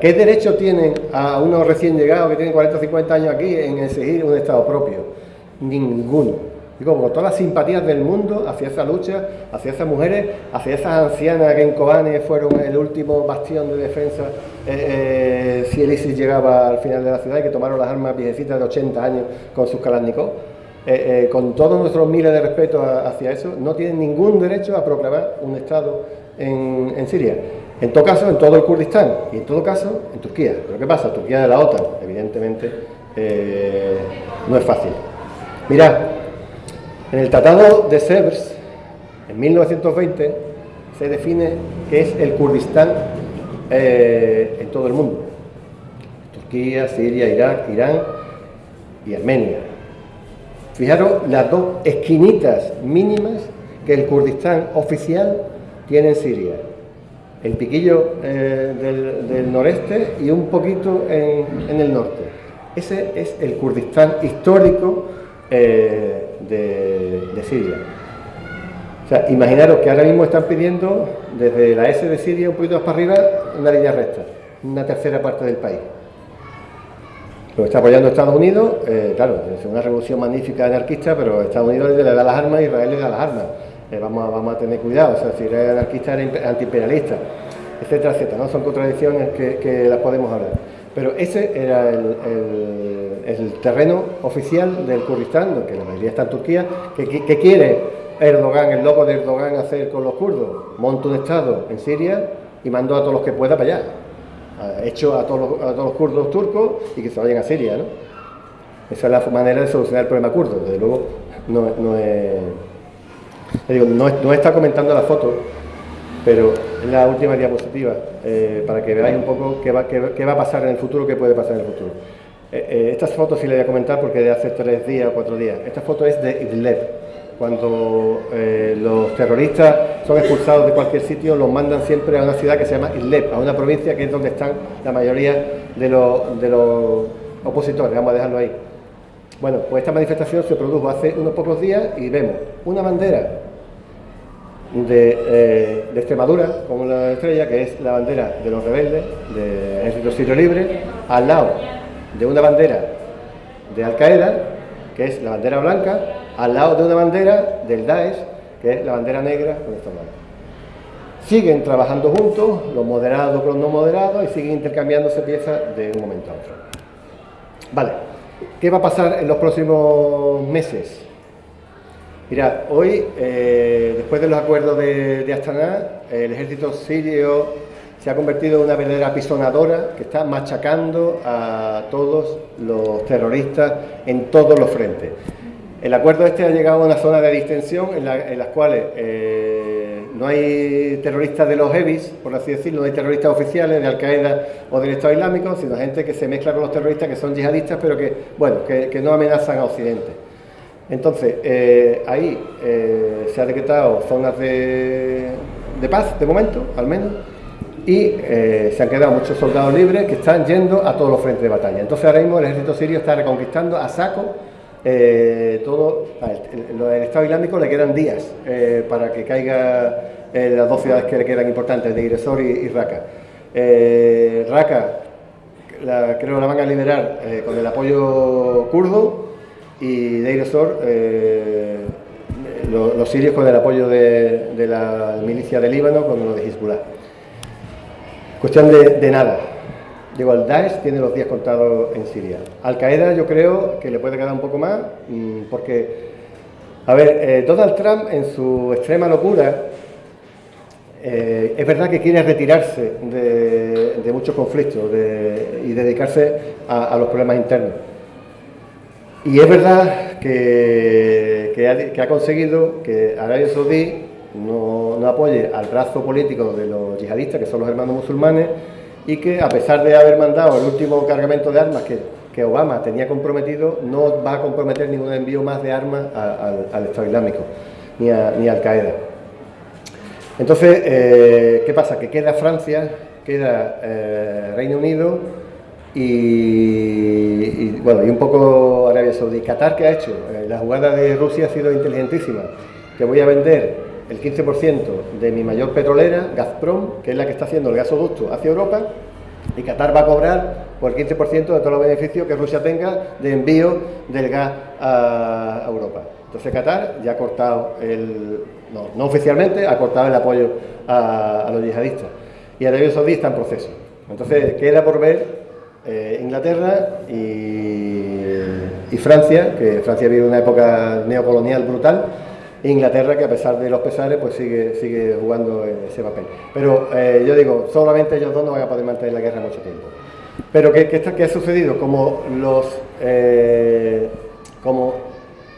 ¿qué derecho tienen a unos recién llegados que tienen 40 o 50 años aquí en exigir un Estado propio? Ninguno digo, con todas las simpatías del mundo hacia esa lucha, hacia esas mujeres, hacia esas ancianas que en Kobane fueron el último bastión de defensa eh, eh, si el ISIS llegaba al final de la ciudad y que tomaron las armas viejecitas de 80 años con sus Kalashnikov. Eh, con todos nuestros miles de respeto hacia eso, no tienen ningún derecho a proclamar un Estado en, Siria. En todo caso, en todo el Kurdistán y en todo caso, en Turquía. Pero ¿qué pasa? Turquía de la OTAN, evidentemente, no es fácil. Mirad, en el Tratado de Sevres, en 1920, se define que es el Kurdistán eh, en todo el mundo. Turquía, Siria, Irak, Irán y Armenia. Fijaros las dos esquinitas mínimas que el Kurdistán oficial tiene en Siria. El piquillo eh, del, noreste y un poquito en, el norte. Ese es el Kurdistán histórico eh, de, Siria. O sea, imaginaros que ahora mismo están pidiendo desde la S de Siria un poquito más para arriba una línea recta, una tercera parte del país. Lo está apoyando Estados Unidos, eh, claro, es una revolución magnífica anarquista, pero Estados Unidos le da las armas Israel le da las armas. Eh, vamos, a, vamos a tener cuidado, o sea, si eres anarquista eres antiimperialista, etcétera, etcétera, ¿no? Son contradicciones que, las podemos hablar. Pero ese era el terreno oficial del Kurdistán, que la mayoría está en Turquía, que, quiere Erdogan, el loco de Erdogan, hacer con los kurdos. Monta un Estado en Siria y mandó a todos los que pueda para allá. Hecho a todos, los, a todos los kurdos turcos y que se vayan a Siria, ¿no? Esa es la manera de solucionar el problema kurdo. Desde luego, no, no no, está comentando la foto, pero es la última diapositiva, eh, para que veáis un poco qué va, qué va a pasar en el futuro, qué puede pasar en el futuro. Eh, eh, estas fotos sí le voy a comentar porque de hace tres días o cuatro días. Esta foto es de Idlib. Cuando eh, los terroristas son expulsados de cualquier sitio, los mandan siempre a una ciudad que se llama Idlib, a una provincia que es donde están la mayoría de los, opositores. Vamos a dejarlo ahí. Bueno, pues esta manifestación se produjo hace unos pocos días y vemos una bandera de, de, Extremadura con una estrella que es la bandera de los rebeldes, del Ejército Sirio Libre, al lado de una bandera de Al Qaeda, que es la bandera blanca, al lado de una bandera del Daesh, que es la bandera negra con esta mano. Siguen trabajando juntos, los moderados con los no moderados, y siguen intercambiándose piezas de un momento a otro. Vale, ¿qué va a pasar en los próximos meses? Mira, hoy, eh, después de los acuerdos de, de Astana, el ejército sirio se ha convertido en una verdadera apisonadora que está machacando a todos los terroristas en todos los frentes. El acuerdo este ha llegado a una zona de distensión en, las cuales eh, no hay terroristas de los heavies, por así decirlo, no hay terroristas oficiales de Al-Qaeda o del Estado Islámico, sino gente que se mezcla con los terroristas que son yihadistas, pero que, bueno, que, no amenazan a Occidente. Entonces, eh, ahí eh, se ha decretado zonas de paz, de momento, al menos, y eh, se han quedado muchos soldados libres que están yendo a todos los frentes de batalla. Entonces ahora mismo el ejército sirio está reconquistando a saco eh, todo, el, Estado Islámico le quedan días eh, para que caiga las dos ciudades que le quedan importantes, de Iresor y, Raqqa. Raqqa creo que la van a liberar con el apoyo kurdo y de Iresor los, sirios con el apoyo de, la milicia de Líbano con lo de Hezbollah. Cuestión de, nada. Digo, el Daesh tiene los días contados en Siria. Al Qaeda yo creo que le puede quedar un poco más, mm, porque, a ver, eh, Donald Trump en su extrema locura, eh, es verdad que quiere retirarse de, muchos conflictos y dedicarse a los problemas internos. Y es verdad que, ha, conseguido que Arabia Saudí no, apoye al brazo político de los yihadistas, que son los hermanos musulmanes, y que a pesar de haber mandado el último cargamento de armas que, Obama tenía comprometido, no va a comprometer ningún envío más de armas al Estado Islámico, ni, ni al Qaeda. Entonces, eh, ¿qué pasa? Que queda Francia, queda eh, Reino Unido, y, bueno, y un poco Arabia Saudí. Qatar, ¿qué ha hecho? Eh, la jugada de Rusia ha sido inteligentísima. Que voy a vender el 15% de mi mayor petrolera, Gazprom, que es la que está haciendo el gasoducto hacia Europa, y Qatar va a cobrar por el 15% de todos los beneficios que Rusia tenga de envío del gas a Europa. Entonces Qatar ya ha cortado, el, no, oficialmente, ha cortado el apoyo a, los yihadistas. Y Arabia Saudí está en proceso. Entonces queda por ver eh, Inglaterra y, Francia, que Francia vive una época neocolonial brutal, Inglaterra que a pesar de los pesares pues sigue, sigue jugando ese papel. Pero eh, yo digo, solamente ellos dos no van a poder mantener la guerra mucho tiempo. Pero ¿qué, qué, ha sucedido? Como, los, eh, como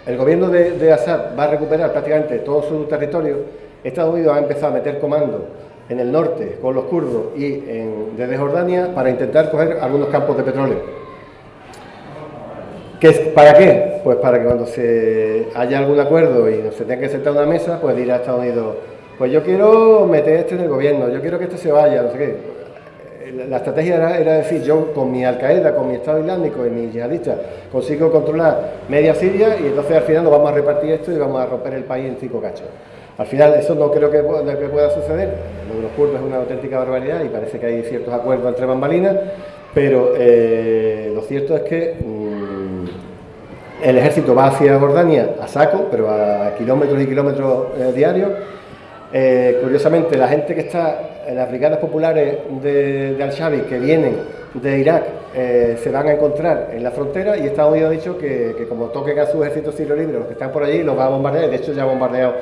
el gobierno de, Assad va a recuperar prácticamente todo su territorio, Estados Unidos ha empezado a meter comando en el norte con los kurdos y desde Jordania para intentar coger algunos campos de petróleo. ¿Qué ¿Para qué? Pues para que cuando se haya algún acuerdo y se tenga que sentar una mesa, pues dirá a Estados Unidos, pues yo quiero meter este en el gobierno, yo quiero que este se vaya, no sé qué. La estrategia era, era decir, yo con mi Al-Qaeda, con mi Estado Islámico y mis yihadistas consigo controlar media Siria y entonces al final nos vamos a repartir esto y vamos a romper el país en cinco cachos. Al final eso no creo que, pueda suceder, lo de los kurdos es una auténtica barbaridad y parece que hay ciertos acuerdos entre bambalinas, pero eh, lo cierto es que mm, el ejército va hacia Jordania a saco, pero a kilómetros y kilómetros eh, diarios. Eh, curiosamente, la gente que está en las brigadas populares de, Al-Shabi que vienen de Irak se van a encontrar en la frontera y Estados Unidos ha dicho que, como toquen a su ejército sirio libre, los que están por allí, los va a bombardear. De hecho, ya ha bombardeado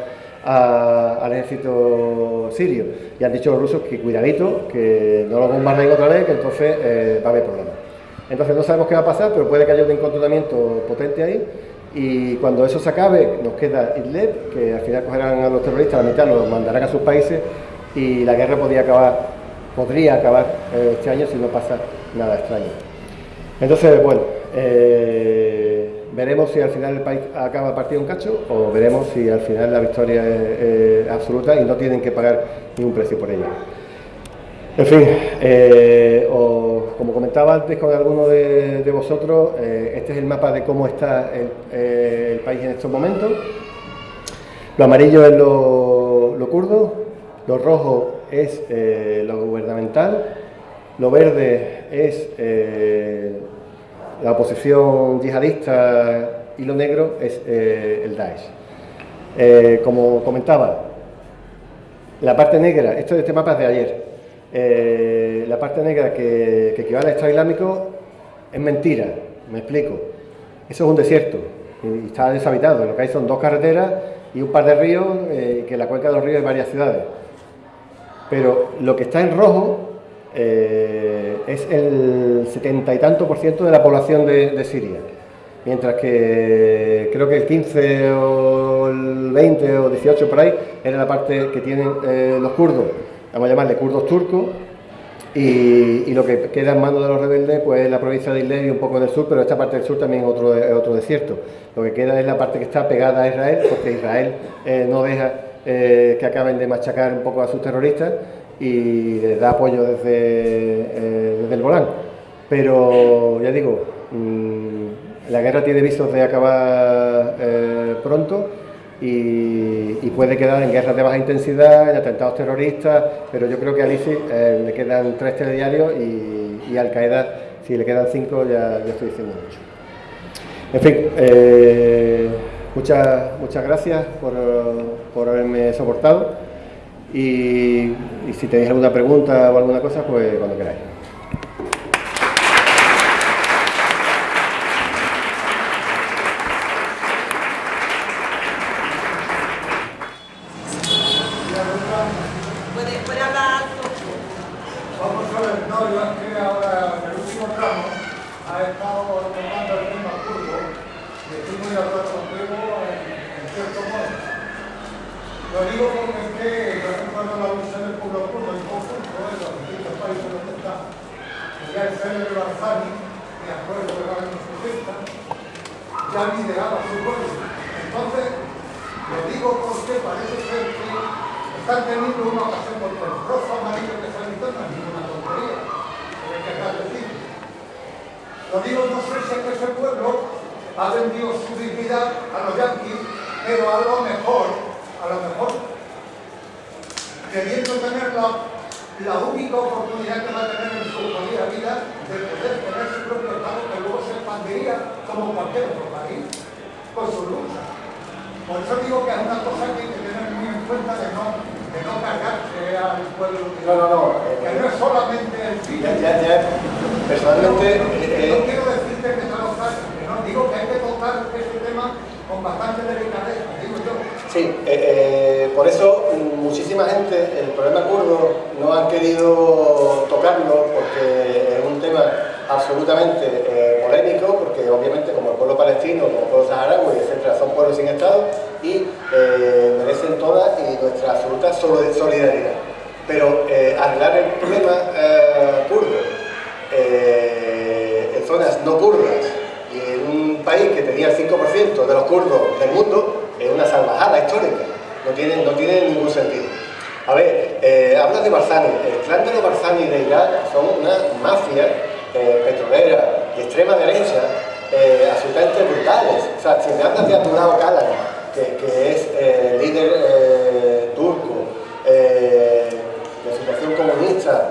al ejército sirio. Y han dicho los rusos que cuidadito, que no lo bombardeen otra vez, que entonces eh, va a haber problemas. Entonces no sabemos qué va a pasar, pero puede que haya un encontramiento potente ahí. Y cuando eso se acabe, nos queda Idlib, que al final cogerán a los terroristas, la mitad los mandarán a sus países y la guerra podría acabar, podría acabar eh, este año si no pasa nada extraño. Entonces, bueno, eh, veremos si al final el país acaba partido un cacho o veremos si al final la victoria es, absoluta y no tienen que pagar ningún precio por ella. En fin, eh, como comentaba antes con alguno de, vosotros, eh, este es el mapa de cómo está el, país en estos momentos. Lo amarillo es lo, lo kurdo, lo rojo es lo gubernamental, lo verde es la oposición yihadista y lo negro es eh, el Daesh. Eh, como comentaba, la parte negra, esto de este mapa es de ayer, eh, la parte negra que, equivale al Estado Islámico es mentira, me explico. Eso es un desierto y está deshabitado, lo que hay son dos carreteras y un par de ríos, que en la cuenca de los ríos hay varias ciudades. Pero lo que está en rojo eh, es el setenta y tanto por ciento de la población de, Siria, mientras que creo que el 15 o el 20 o 18 por ahí era la parte que tienen eh, los kurdos, vamos a llamarle kurdos turcos, y, lo que queda en manos de los rebeldes pues es la provincia de Idlib y un poco del sur, pero esta parte del sur también es otro, otro desierto. Lo que queda es la parte que está pegada a Israel, porque Israel eh, no deja eh, que acaben de machacar un poco a sus terroristas y les da apoyo desde, eh, desde el Golán. Pero ya digo, mm, la guerra tiene visos de acabar pronto y, puede quedar en guerras de baja intensidad, en atentados terroristas, pero yo creo que a ISIS eh, le quedan tres telediarios y, y Al-Qaeda, si le quedan cinco, ya, estoy diciendo mucho. En fin, eh, muchas, muchas gracias por, por haberme soportado y si tenéis alguna pregunta o alguna cosa, pues cuando queráis. sea, si me andas de Andurao Kalan, que, es eh, líder eh, turco, eh, de situación comunista,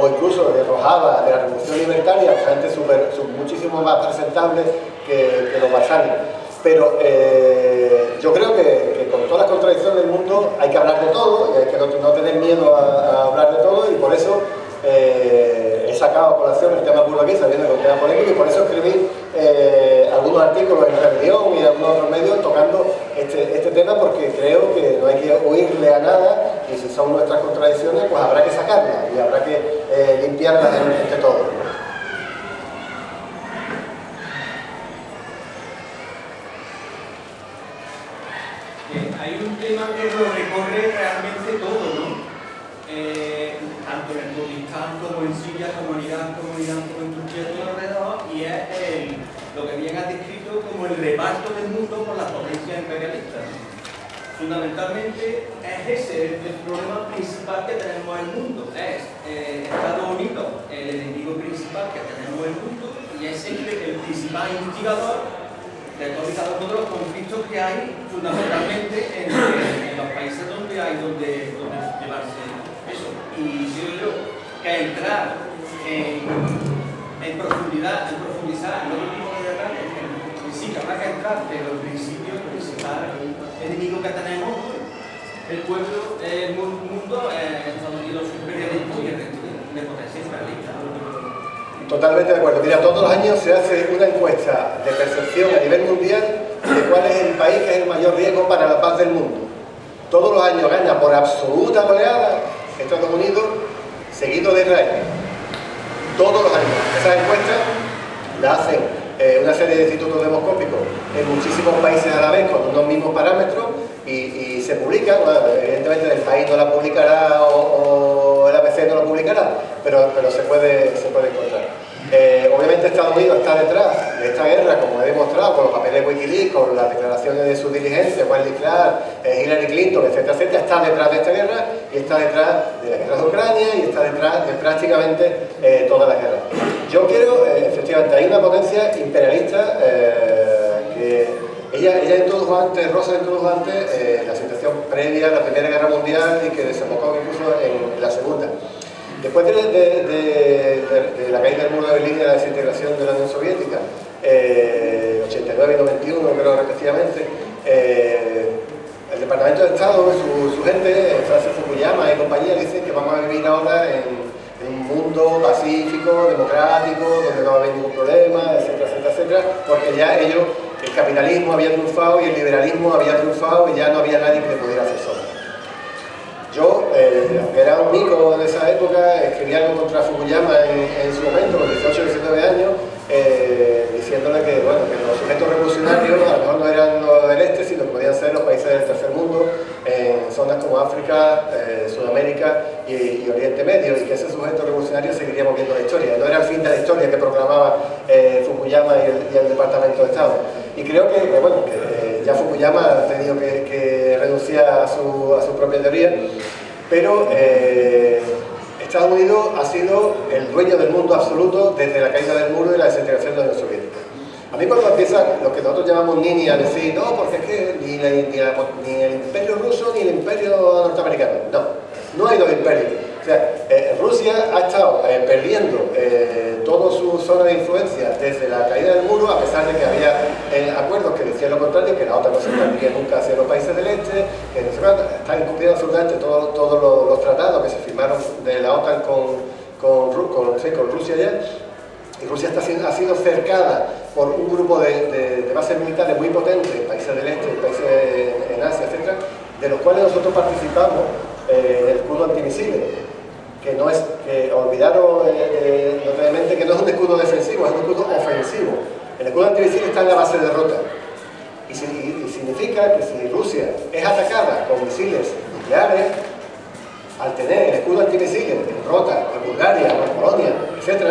o incluso de Rojava, de la Revolución Libertaria, gente super, muchísimo más presentable que, los basales. Pero yo creo que, con todas las contradicciones del mundo hay que hablar de todo, y hay que no, tener miedo a, hablar de todo, y por eso eh, he sacado a colación el tema kurdo aquí, sabiendo que es un tema polémico, y por eso escribí porque creo que no hay que oírle a nada y si son nuestras contradicciones, pues habrá que sacarlas y habrá que eh, limpiarlas de, de todo. Hay un tema que lo recorre realmente todo, ¿no? Eh, tanto en el Kurdistán como en Siria, como en Irán, como en Irán, como en Turquía, todo alrededor, y es lo que bien has descrito como el reparto del mundo por las potencias imperialistas. Fundamentalmente es ese el problema principal que tenemos en el mundo, es eh, Estados Unidos, el enemigo principal que tenemos en el mundo y es siempre el principal instigador de todos y cada los conflictos que hay fundamentalmente en, los países donde hay donde, llevarse eso. Y yo creo que entrar en, en profundidad, en profundizar en otro tipo de detalles, sí que habrá que entrar, pero el principio principal enemigo que tenemos, el pueblo, el mundo, eh, Estados Unidos siempre de potencia imperialista. Totalmente de acuerdo. Mira, todos los años se hace una encuesta de percepción a nivel mundial de cuál es el país que es el mayor riesgo para la paz del mundo. Todos los años gana por absoluta goleada Estados Unidos, seguido de Israel. Todos los años. Esas encuestas las hacen eh, una serie de institutos demoscópicos en muchísimos países a la vez con unos mismos parámetros y, se publica bueno, evidentemente el país no la publicará o, el ABC no la publicará, pero, pero se, puede, se puede encontrar. Eh, obviamente Estados Unidos está detrás de esta guerra, como he demostrado, con los papeles de Wikileaks, con las declaraciones de su diligencia, Wesley Clark, eh, Hillary Clinton, etcétera, etcétera, está detrás de esta guerra y está detrás de la guerra de Ucrania y está detrás de prácticamente eh, todas las guerras. Yo quiero, efectivamente, hay una potencia imperialista que ella, ella, introdujo antes, Rosa introdujo antes la situación previa a la Primera Guerra Mundial y que desembocó incluso en la Segunda. Después de, la caída del muro de Berlín y la desintegración de la Unión Soviética, 89 y 91 creo respectivamente, el Departamento de Estado, su, su gente, Francis Fukuyama y compañía, dicen que vamos a vivir ahora en un mundo pacífico, democrático, donde no va a haber ningún problema, etcétera, etcétera, etcétera, porque ya ellos, el capitalismo había triunfado y el liberalismo había triunfado y ya no había nadie que pudiera hacer sombra. Yo, eh, era un mico en esa época, escribí algo contra Fukuyama en, su momento, con 18 o 19 años, eh, diciéndole que, bueno, que los sujetos revolucionarios a lo mejor no eran los del este, sino que podían ser los países del tercer mundo, en zonas como África, eh, Sudamérica y, Oriente Medio, y que ese sujeto revolucionario seguiría moviendo la historia. No era el fin de la historia que proclamaba Fukuyama y el, Departamento de Estado. Y creo que, bueno, que ya Fukuyama ha tenido que, renunciar a su, a su, propia teoría, pero Estados Unidos ha sido el dueño del mundo absoluto desde la caída del muro y la desintegración de la Unión Soviética. A mí cuando empieza lo que nosotros llamamos Nini a decir, no, porque es que ni, ni, el imperio ruso ni el imperio norteamericano, no, no hay dos imperios. O sea, eh, Rusia ha estado eh, perdiendo eh, toda su zona de influencia desde la caída del muro, a pesar de que había acuerdos que decían lo contrario, que la OTAN no se expandiría nunca hacia los países del este, que están incumpliendo absolutamente todos los, tratados que se firmaron de la OTAN con, con, Rusia ya, y Rusia está ha sido cercada por un grupo de, bases militares muy potentes, países del este, países en, Asia, etc., de los cuales nosotros participamos eh, el escudo antimisiles, que no es, que olvidaron eh, eh que no es un escudo defensivo, es un escudo ofensivo. El escudo antimisiles está en la base de derrota. Y, significa que si Rusia es atacada con misiles nucleares, al tener el escudo antimisiles en Rota, en Bulgaria, en Polonia, etc.,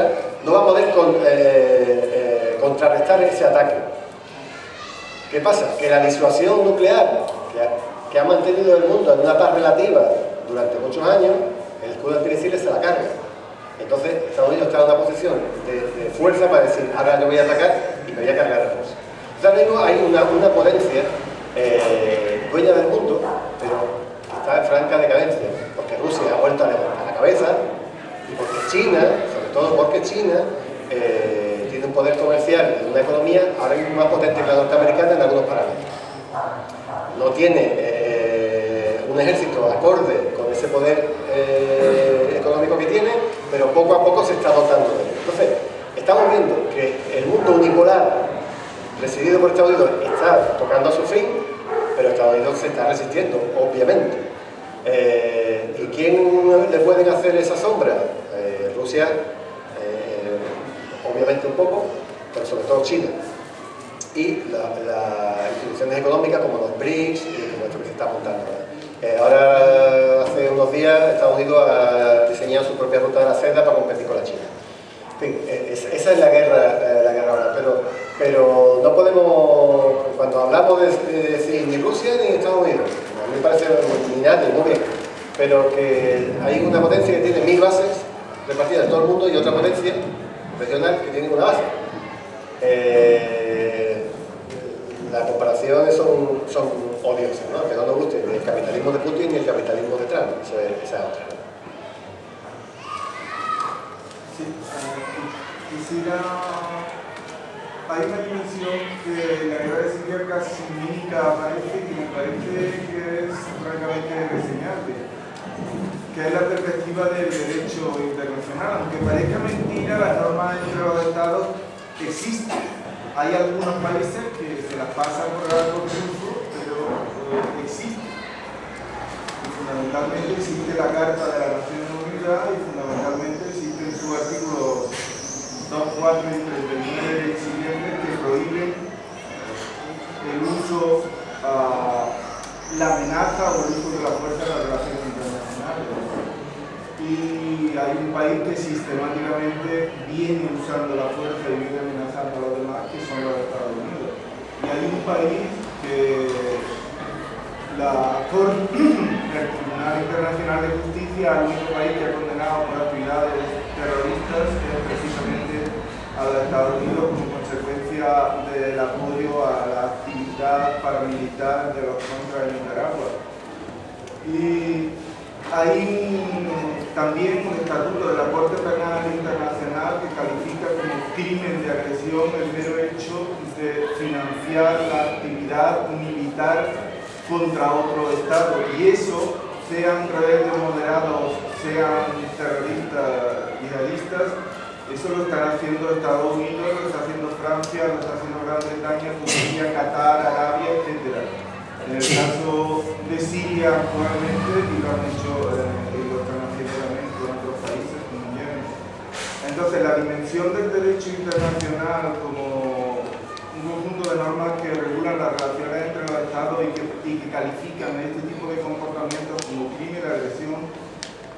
no va a poder eh, contrarrestar ese ataque. ¿Qué pasa? Que la disuasión nuclear que ha, mantenido el mundo en una paz relativa durante muchos años, escudo antimisiles se la carga. Entonces Estados Unidos está en una posición de, fuerza para decir, ahora yo voy a atacar y me voy a cargar a Rusia. Entonces mismo hay una, una potencia eh, dueña del mundo, pero está en franca decadencia, porque Rusia ha vuelto a levantar la cabeza y porque China todo porque China eh, tiene un poder comercial y una economía ahora mismo más potente que la norteamericana en algunos parámetros. No tiene eh, un ejército acorde con ese poder pero poco a poco se está dotando de él. Entonces, estamos viendo que el mundo unipolar presidido por Estados Unidos está tocando a su fin, pero Estados Unidos se está resistiendo, obviamente. ¿Y quién le pueden hacer esa sombra? Rusia obviamente un poco, pero sobre todo China. Y las instituciones económicas como los BRICS y como que se está apuntando. Eh, ahora, hace unos días, Estados Unidos ha diseñado su propia ruta de la seda para competir con la China. En fin, eh, esa es la guerra, eh, la guerra ahora, pero, pero no podemos, cuando hablamos de, ni Rusia ni Estados Unidos, a mí me parece ni nadie, muy bien, pero que hay una potencia que tiene mil bases repartidas en todo el mundo y otra potencia regional que tienen una base. Las comparaciones son, odiosas, ¿no? que no nos guste ni el capitalismo de Putin ni el capitalismo de Trump, esa es, otra. Sí, eh, quisiera... Hay una dimensión que la guerra de Siria casi nunca aparece y me parece que es francamente reseñable que es la perspectiva del derecho internacional. Aunque parezca mentira, las normas entre los estados existen. Hay algunos países que se las pasan por alto pero eh, existen. Y fundamentalmente existe la Carta de las Naciones Unidas y fundamentalmente existe en su artículo 2, 4 y 39 siguientes que prohíben el uso, uh, la amenaza o el uso de la fuerza en las relaciones internacionales y hay un país que sistemáticamente viene usando la fuerza y viene amenazando a los demás, que son los Estados Unidos. Hay un país que la Corte, [clears throat] el Tribunal Internacional de Justicia, el único país que ha condenado por actividades terroristas es precisamente a la Estados Unidos como consecuencia del apoyo a la actividad paramilitar de los contras en Nicaragua. Y hay también un estatuto de la Corte Penal Internacional que califica como crimen de agresión el mero hecho de financiar la actividad militar contra otro Estado. Y eso, sean rebeldes moderados, sean terroristas, yihadistas, eso lo están haciendo Estados Unidos, lo está haciendo Francia, lo está haciendo Gran Bretaña, Turquía, Qatar, Arabia, etc. En el caso de Siria actualmente, y lo han hecho, eh, y lo están haciendo también con otros países como Yemen. Entonces, la dimensión del derecho internacional como un conjunto de normas que regulan las relaciones entre los estados y que, califican este tipo de comportamientos como crimen de agresión,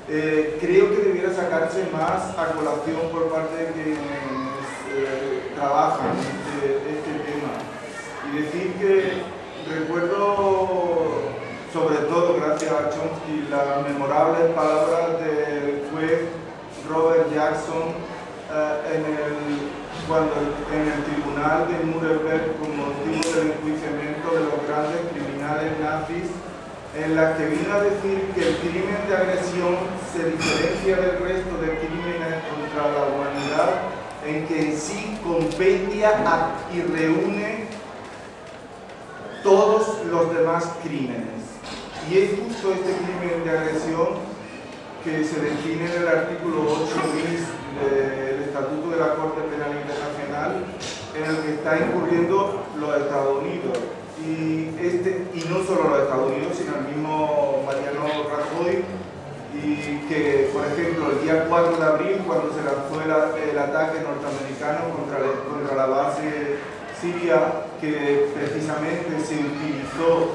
eh, creo que debiera sacarse más a colación por parte de quienes eh, trabajan este, este tema. Y decir que recuerdo sobre todo gracias a Chomsky las memorables palabras del juez Robert Jackson eh, en el, cuando en el tribunal de Nuremberg con motivo del enjuiciamiento de los grandes criminales nazis en la que vino a decir que el crimen de agresión se diferencia del resto de crímenes contra la humanidad en que en sí compendia y reúne todos los demás crímenes. Y es justo este crimen de agresión que se define en el artículo 8 bis del Estatuto de la Corte Penal Internacional, en el que está incurriendo los Estados Unidos. Y, este, y no solo los Estados Unidos, sino el mismo Mariano Rajoy, y que, por ejemplo, el día 4 de abril, cuando se lanzó el, el ataque norteamericano contra, contra la base Siria, que precisamente se utilizó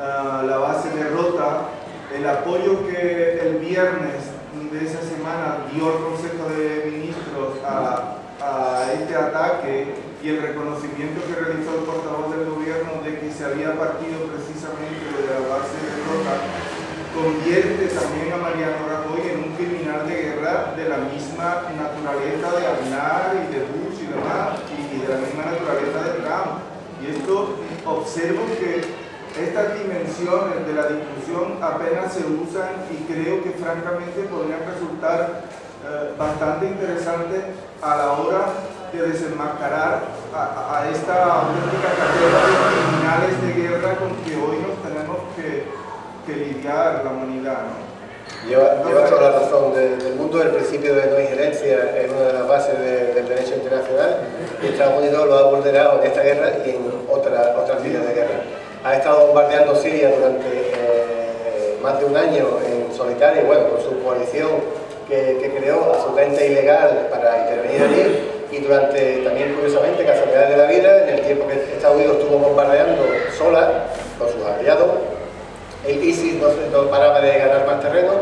ah, la base de Rota, el apoyo que el viernes de esa semana dio el Consejo de Ministros a, este ataque y el reconocimiento que realizó el portavoz del gobierno de que se había partido precisamente de la base de Rota, convierte también a Mariano Rajoy en un criminal de guerra de la misma naturaleza de Aznar y de Bush y demás, y de la misma naturaleza de Trump. Y esto observo que estas dimensiones de la discusión apenas se usan y creo que francamente podrían resultar eh, bastante interesantes a la hora de desenmascarar a, esta auténtica carrera de criminales de guerra con que hoy nos tenemos que, lidiar la humanidad. Lleva, toda la razón. del mundo del principio de no injerencia es una de las bases del derecho internacional y Estados Unidos lo ha vulnerado en esta guerra y en otra, otras líneas de guerra. Ha estado bombardeando Siria durante eh, más de un año en solitario, bueno, con su coalición que, que, creó absolutamente ilegal para intervenir allí y durante, también curiosamente, casualidades de la vida, en el tiempo que Estados Unidos estuvo bombardeando sola con sus aliados, el ISIS no, paraba de ganar más terreno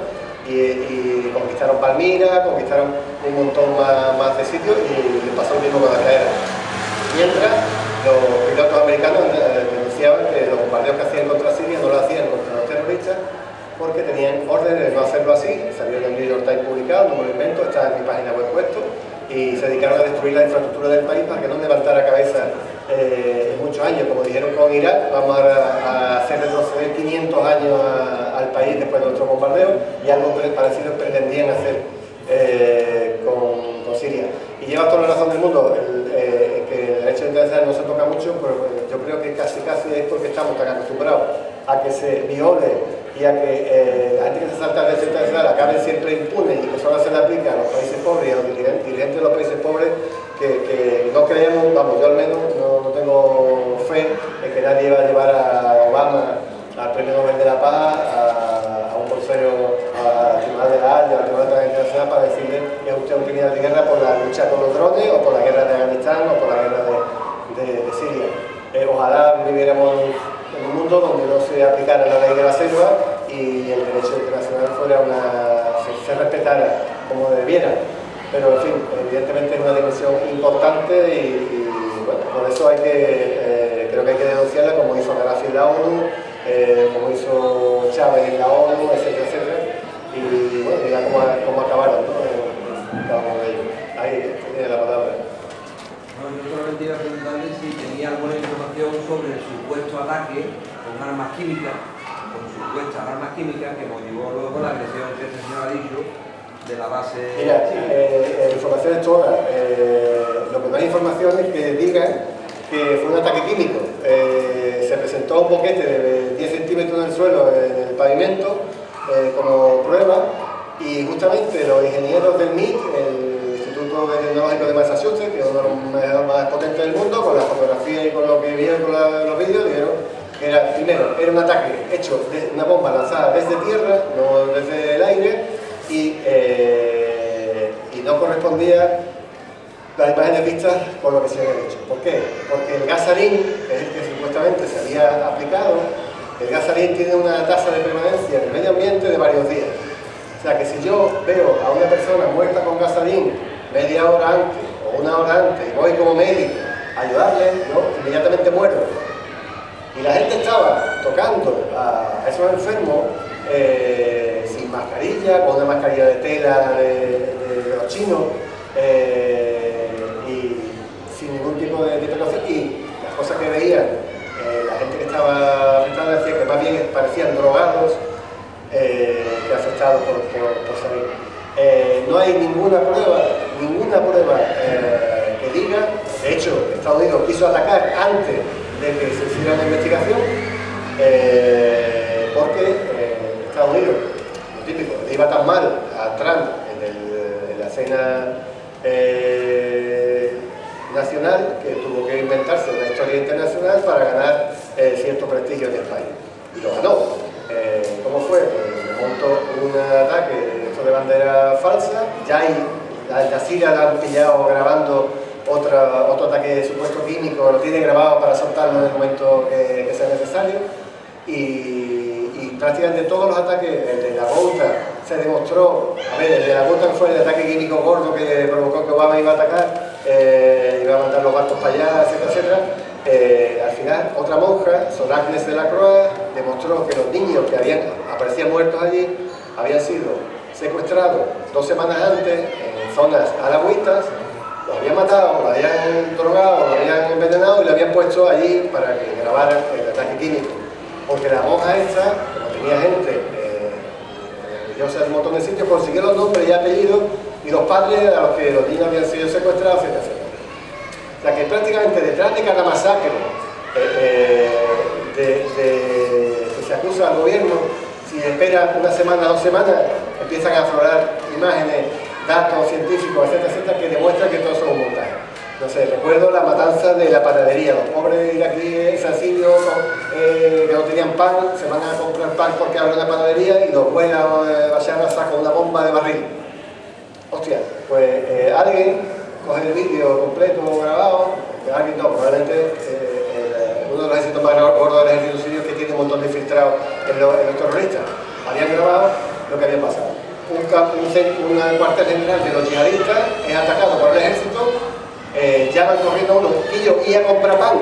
y, conquistaron Palmira, conquistaron un montón más, de sitios y pasó lo mismo con la cadera. Mientras los pilotos americanos eh, denunciaban que los bombardeos que hacían contra Siria no lo hacían contra los terroristas porque tenían órdenes de no hacerlo así, salió en el New York Times publicado, no me lo invento, está en mi página web puesto, y se dedicaron a destruir la infraestructura del país para que no levantara cabeza eh, en muchos años, como dijeron con Irak, vamos a, hacer retroceder 500 años al país después de nuestro bombardeo y algo parecido pretendían hacer eh, con, Siria. Y lleva toda la razón del mundo, el, eh, que el derecho internacional no se toca mucho, pero yo creo que casi casi es porque estamos tan acostumbrados a que se viole y a que la gente que se salta el derecho internacional acabe siempre impune y que solo se le aplica a los países pobres y a los dirigentes de los países pobres que, no creemos, vamos, yo al menos no, tengo fe en que nadie va a llevar a Obama al Premio Nobel de la Paz, a, un consejero, al Tribunal de la Haya, al Tribunal de la Internacional para decirle que es usted un criminal de guerra por la lucha con los drones o por la guerra de Afganistán o por la guerra de, Siria. Eh, ojalá viviéramos en un mundo donde no se aplicara la ley de la selva y el derecho internacional fuera una, se respetara como debiera pero en fin, evidentemente es una dimensión importante y, bueno, por eso hay que, eh, creo que hay que denunciarla como hizo Gaddafi en la ONU, eh, como hizo Chávez en la ONU, etcétera. Y bueno, mira cómo, cómo acabaron, ¿no? Eh, ahí tiene la palabra. Bueno, yo solamente iba a preguntarle si tenía alguna información sobre el supuesto ataque con armas químicas, con supuestas armas químicas que motivó luego la agresión que este señor ha dicho de la base... Mira, eh, información es toda. Eh, lo que hay información es que digan que fue un ataque químico. Eh, se presentó un boquete de 10 centímetros en el suelo, en el pavimento, eh, como prueba, y justamente los ingenieros del MIT, el Instituto Tecnológico de Massachusetts, que es uno de los más potentes del mundo, con la fotografía y con lo que vieron con los vídeos, dijeron era, primero, era un ataque hecho de una bomba lanzada desde tierra, no desde el aire, y, eh, y no correspondía las imágenes vistas con lo que se había hecho. ¿Por qué? Porque el gasarín, que es el que supuestamente se había aplicado, el gasarín tiene una tasa de permanencia en el medio ambiente de varios días. O sea que si yo veo a una persona muerta con gasarín media hora antes o una hora antes, voy como médico a ayudarle, ¿no? inmediatamente muero. Y la gente estaba tocando a esos enfermos eh, mascarilla, con una mascarilla de tela de, los chinos eh, y sin ningún tipo de, de. Y las cosas que veían eh, la gente que estaba afectada decía que más bien parecían drogados eh, afectados por, por, salir. Eh, no hay ninguna prueba, ninguna prueba que diga, de hecho, Estados Unidos quiso atacar antes de que se hiciera una investigación, porque Estados Unidos, iba tan mal a Trump en, la cena nacional que tuvo que inventarse una historia internacional para ganar eh, cierto prestigio en el país. Y lo ganó. Eh, ¿Cómo fue? Pues montó un ataque de bandera falsa, ya hay, la Jazeera la han pillado grabando otra, otro ataque de supuesto químico, lo tiene grabado para soltarlo en el momento que, sea necesario. Y, y, prácticamente todos los ataques, el de la Gouta se demostró, a ver, el de la Gouta fue el ataque químico gordo que provocó que Obama iba a atacar, eh, iba a mandar los barcos para allá, etcétera, etcétera. Eh, al final, otra monja, Sor Agnes de la Croix, demostró que los niños que habían aparecían muertos allí habían sido secuestrados dos semanas antes en zonas halagüitas, los habían matado, los habían drogado, los habían envenenado y lo habían puesto allí para que grabaran el ataque químico. Porque la monja esta, como tenía gente, eh, yo sé un montón de sitios, consiguió los nombres y apellidos y los padres a los que los niños habían sido secuestrados, etc. O sea que prácticamente detrás de cada masacre eh, eh, que se acusa al gobierno, si espera una semana, dos semanas, empiezan a aflorar imágenes, datos científicos, etcétera, etcétera, que demuestran que todo un montaje. Entonces, recuerdo la matanza de la panadería, los pobres iraquíes asirios eh, que no tenían pan, se van a comprar pan porque abren la panadería y los buenos eh, a sacan una bomba de barril. Hostia, pues eh, alguien coge el vídeo completo grabado, alguien no, probablemente eh, uno de los ejércitos más gordos del ejército sirio que tiene un montón de infiltrados en los, terroristas, habían grabado lo que había pasado. Un, un, cuartel general de los yihadistas es atacado por el ejército, eh, llaman corriendo a uno, y a comprar pan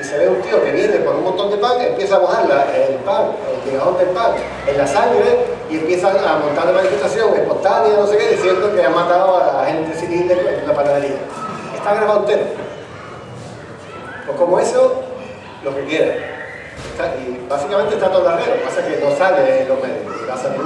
y se ve un tío que viene con un montón de pan, empieza a mojar el pan, el migajón del pan, en la sangre y empiezan a montar una manifestación espontánea, no sé qué, diciendo que han matado a la gente civil de la panadería. Está grabado entero. Pues como eso, lo que quiera. y básicamente está todo en la red, lo que pasa que no sale en los medios, va a salir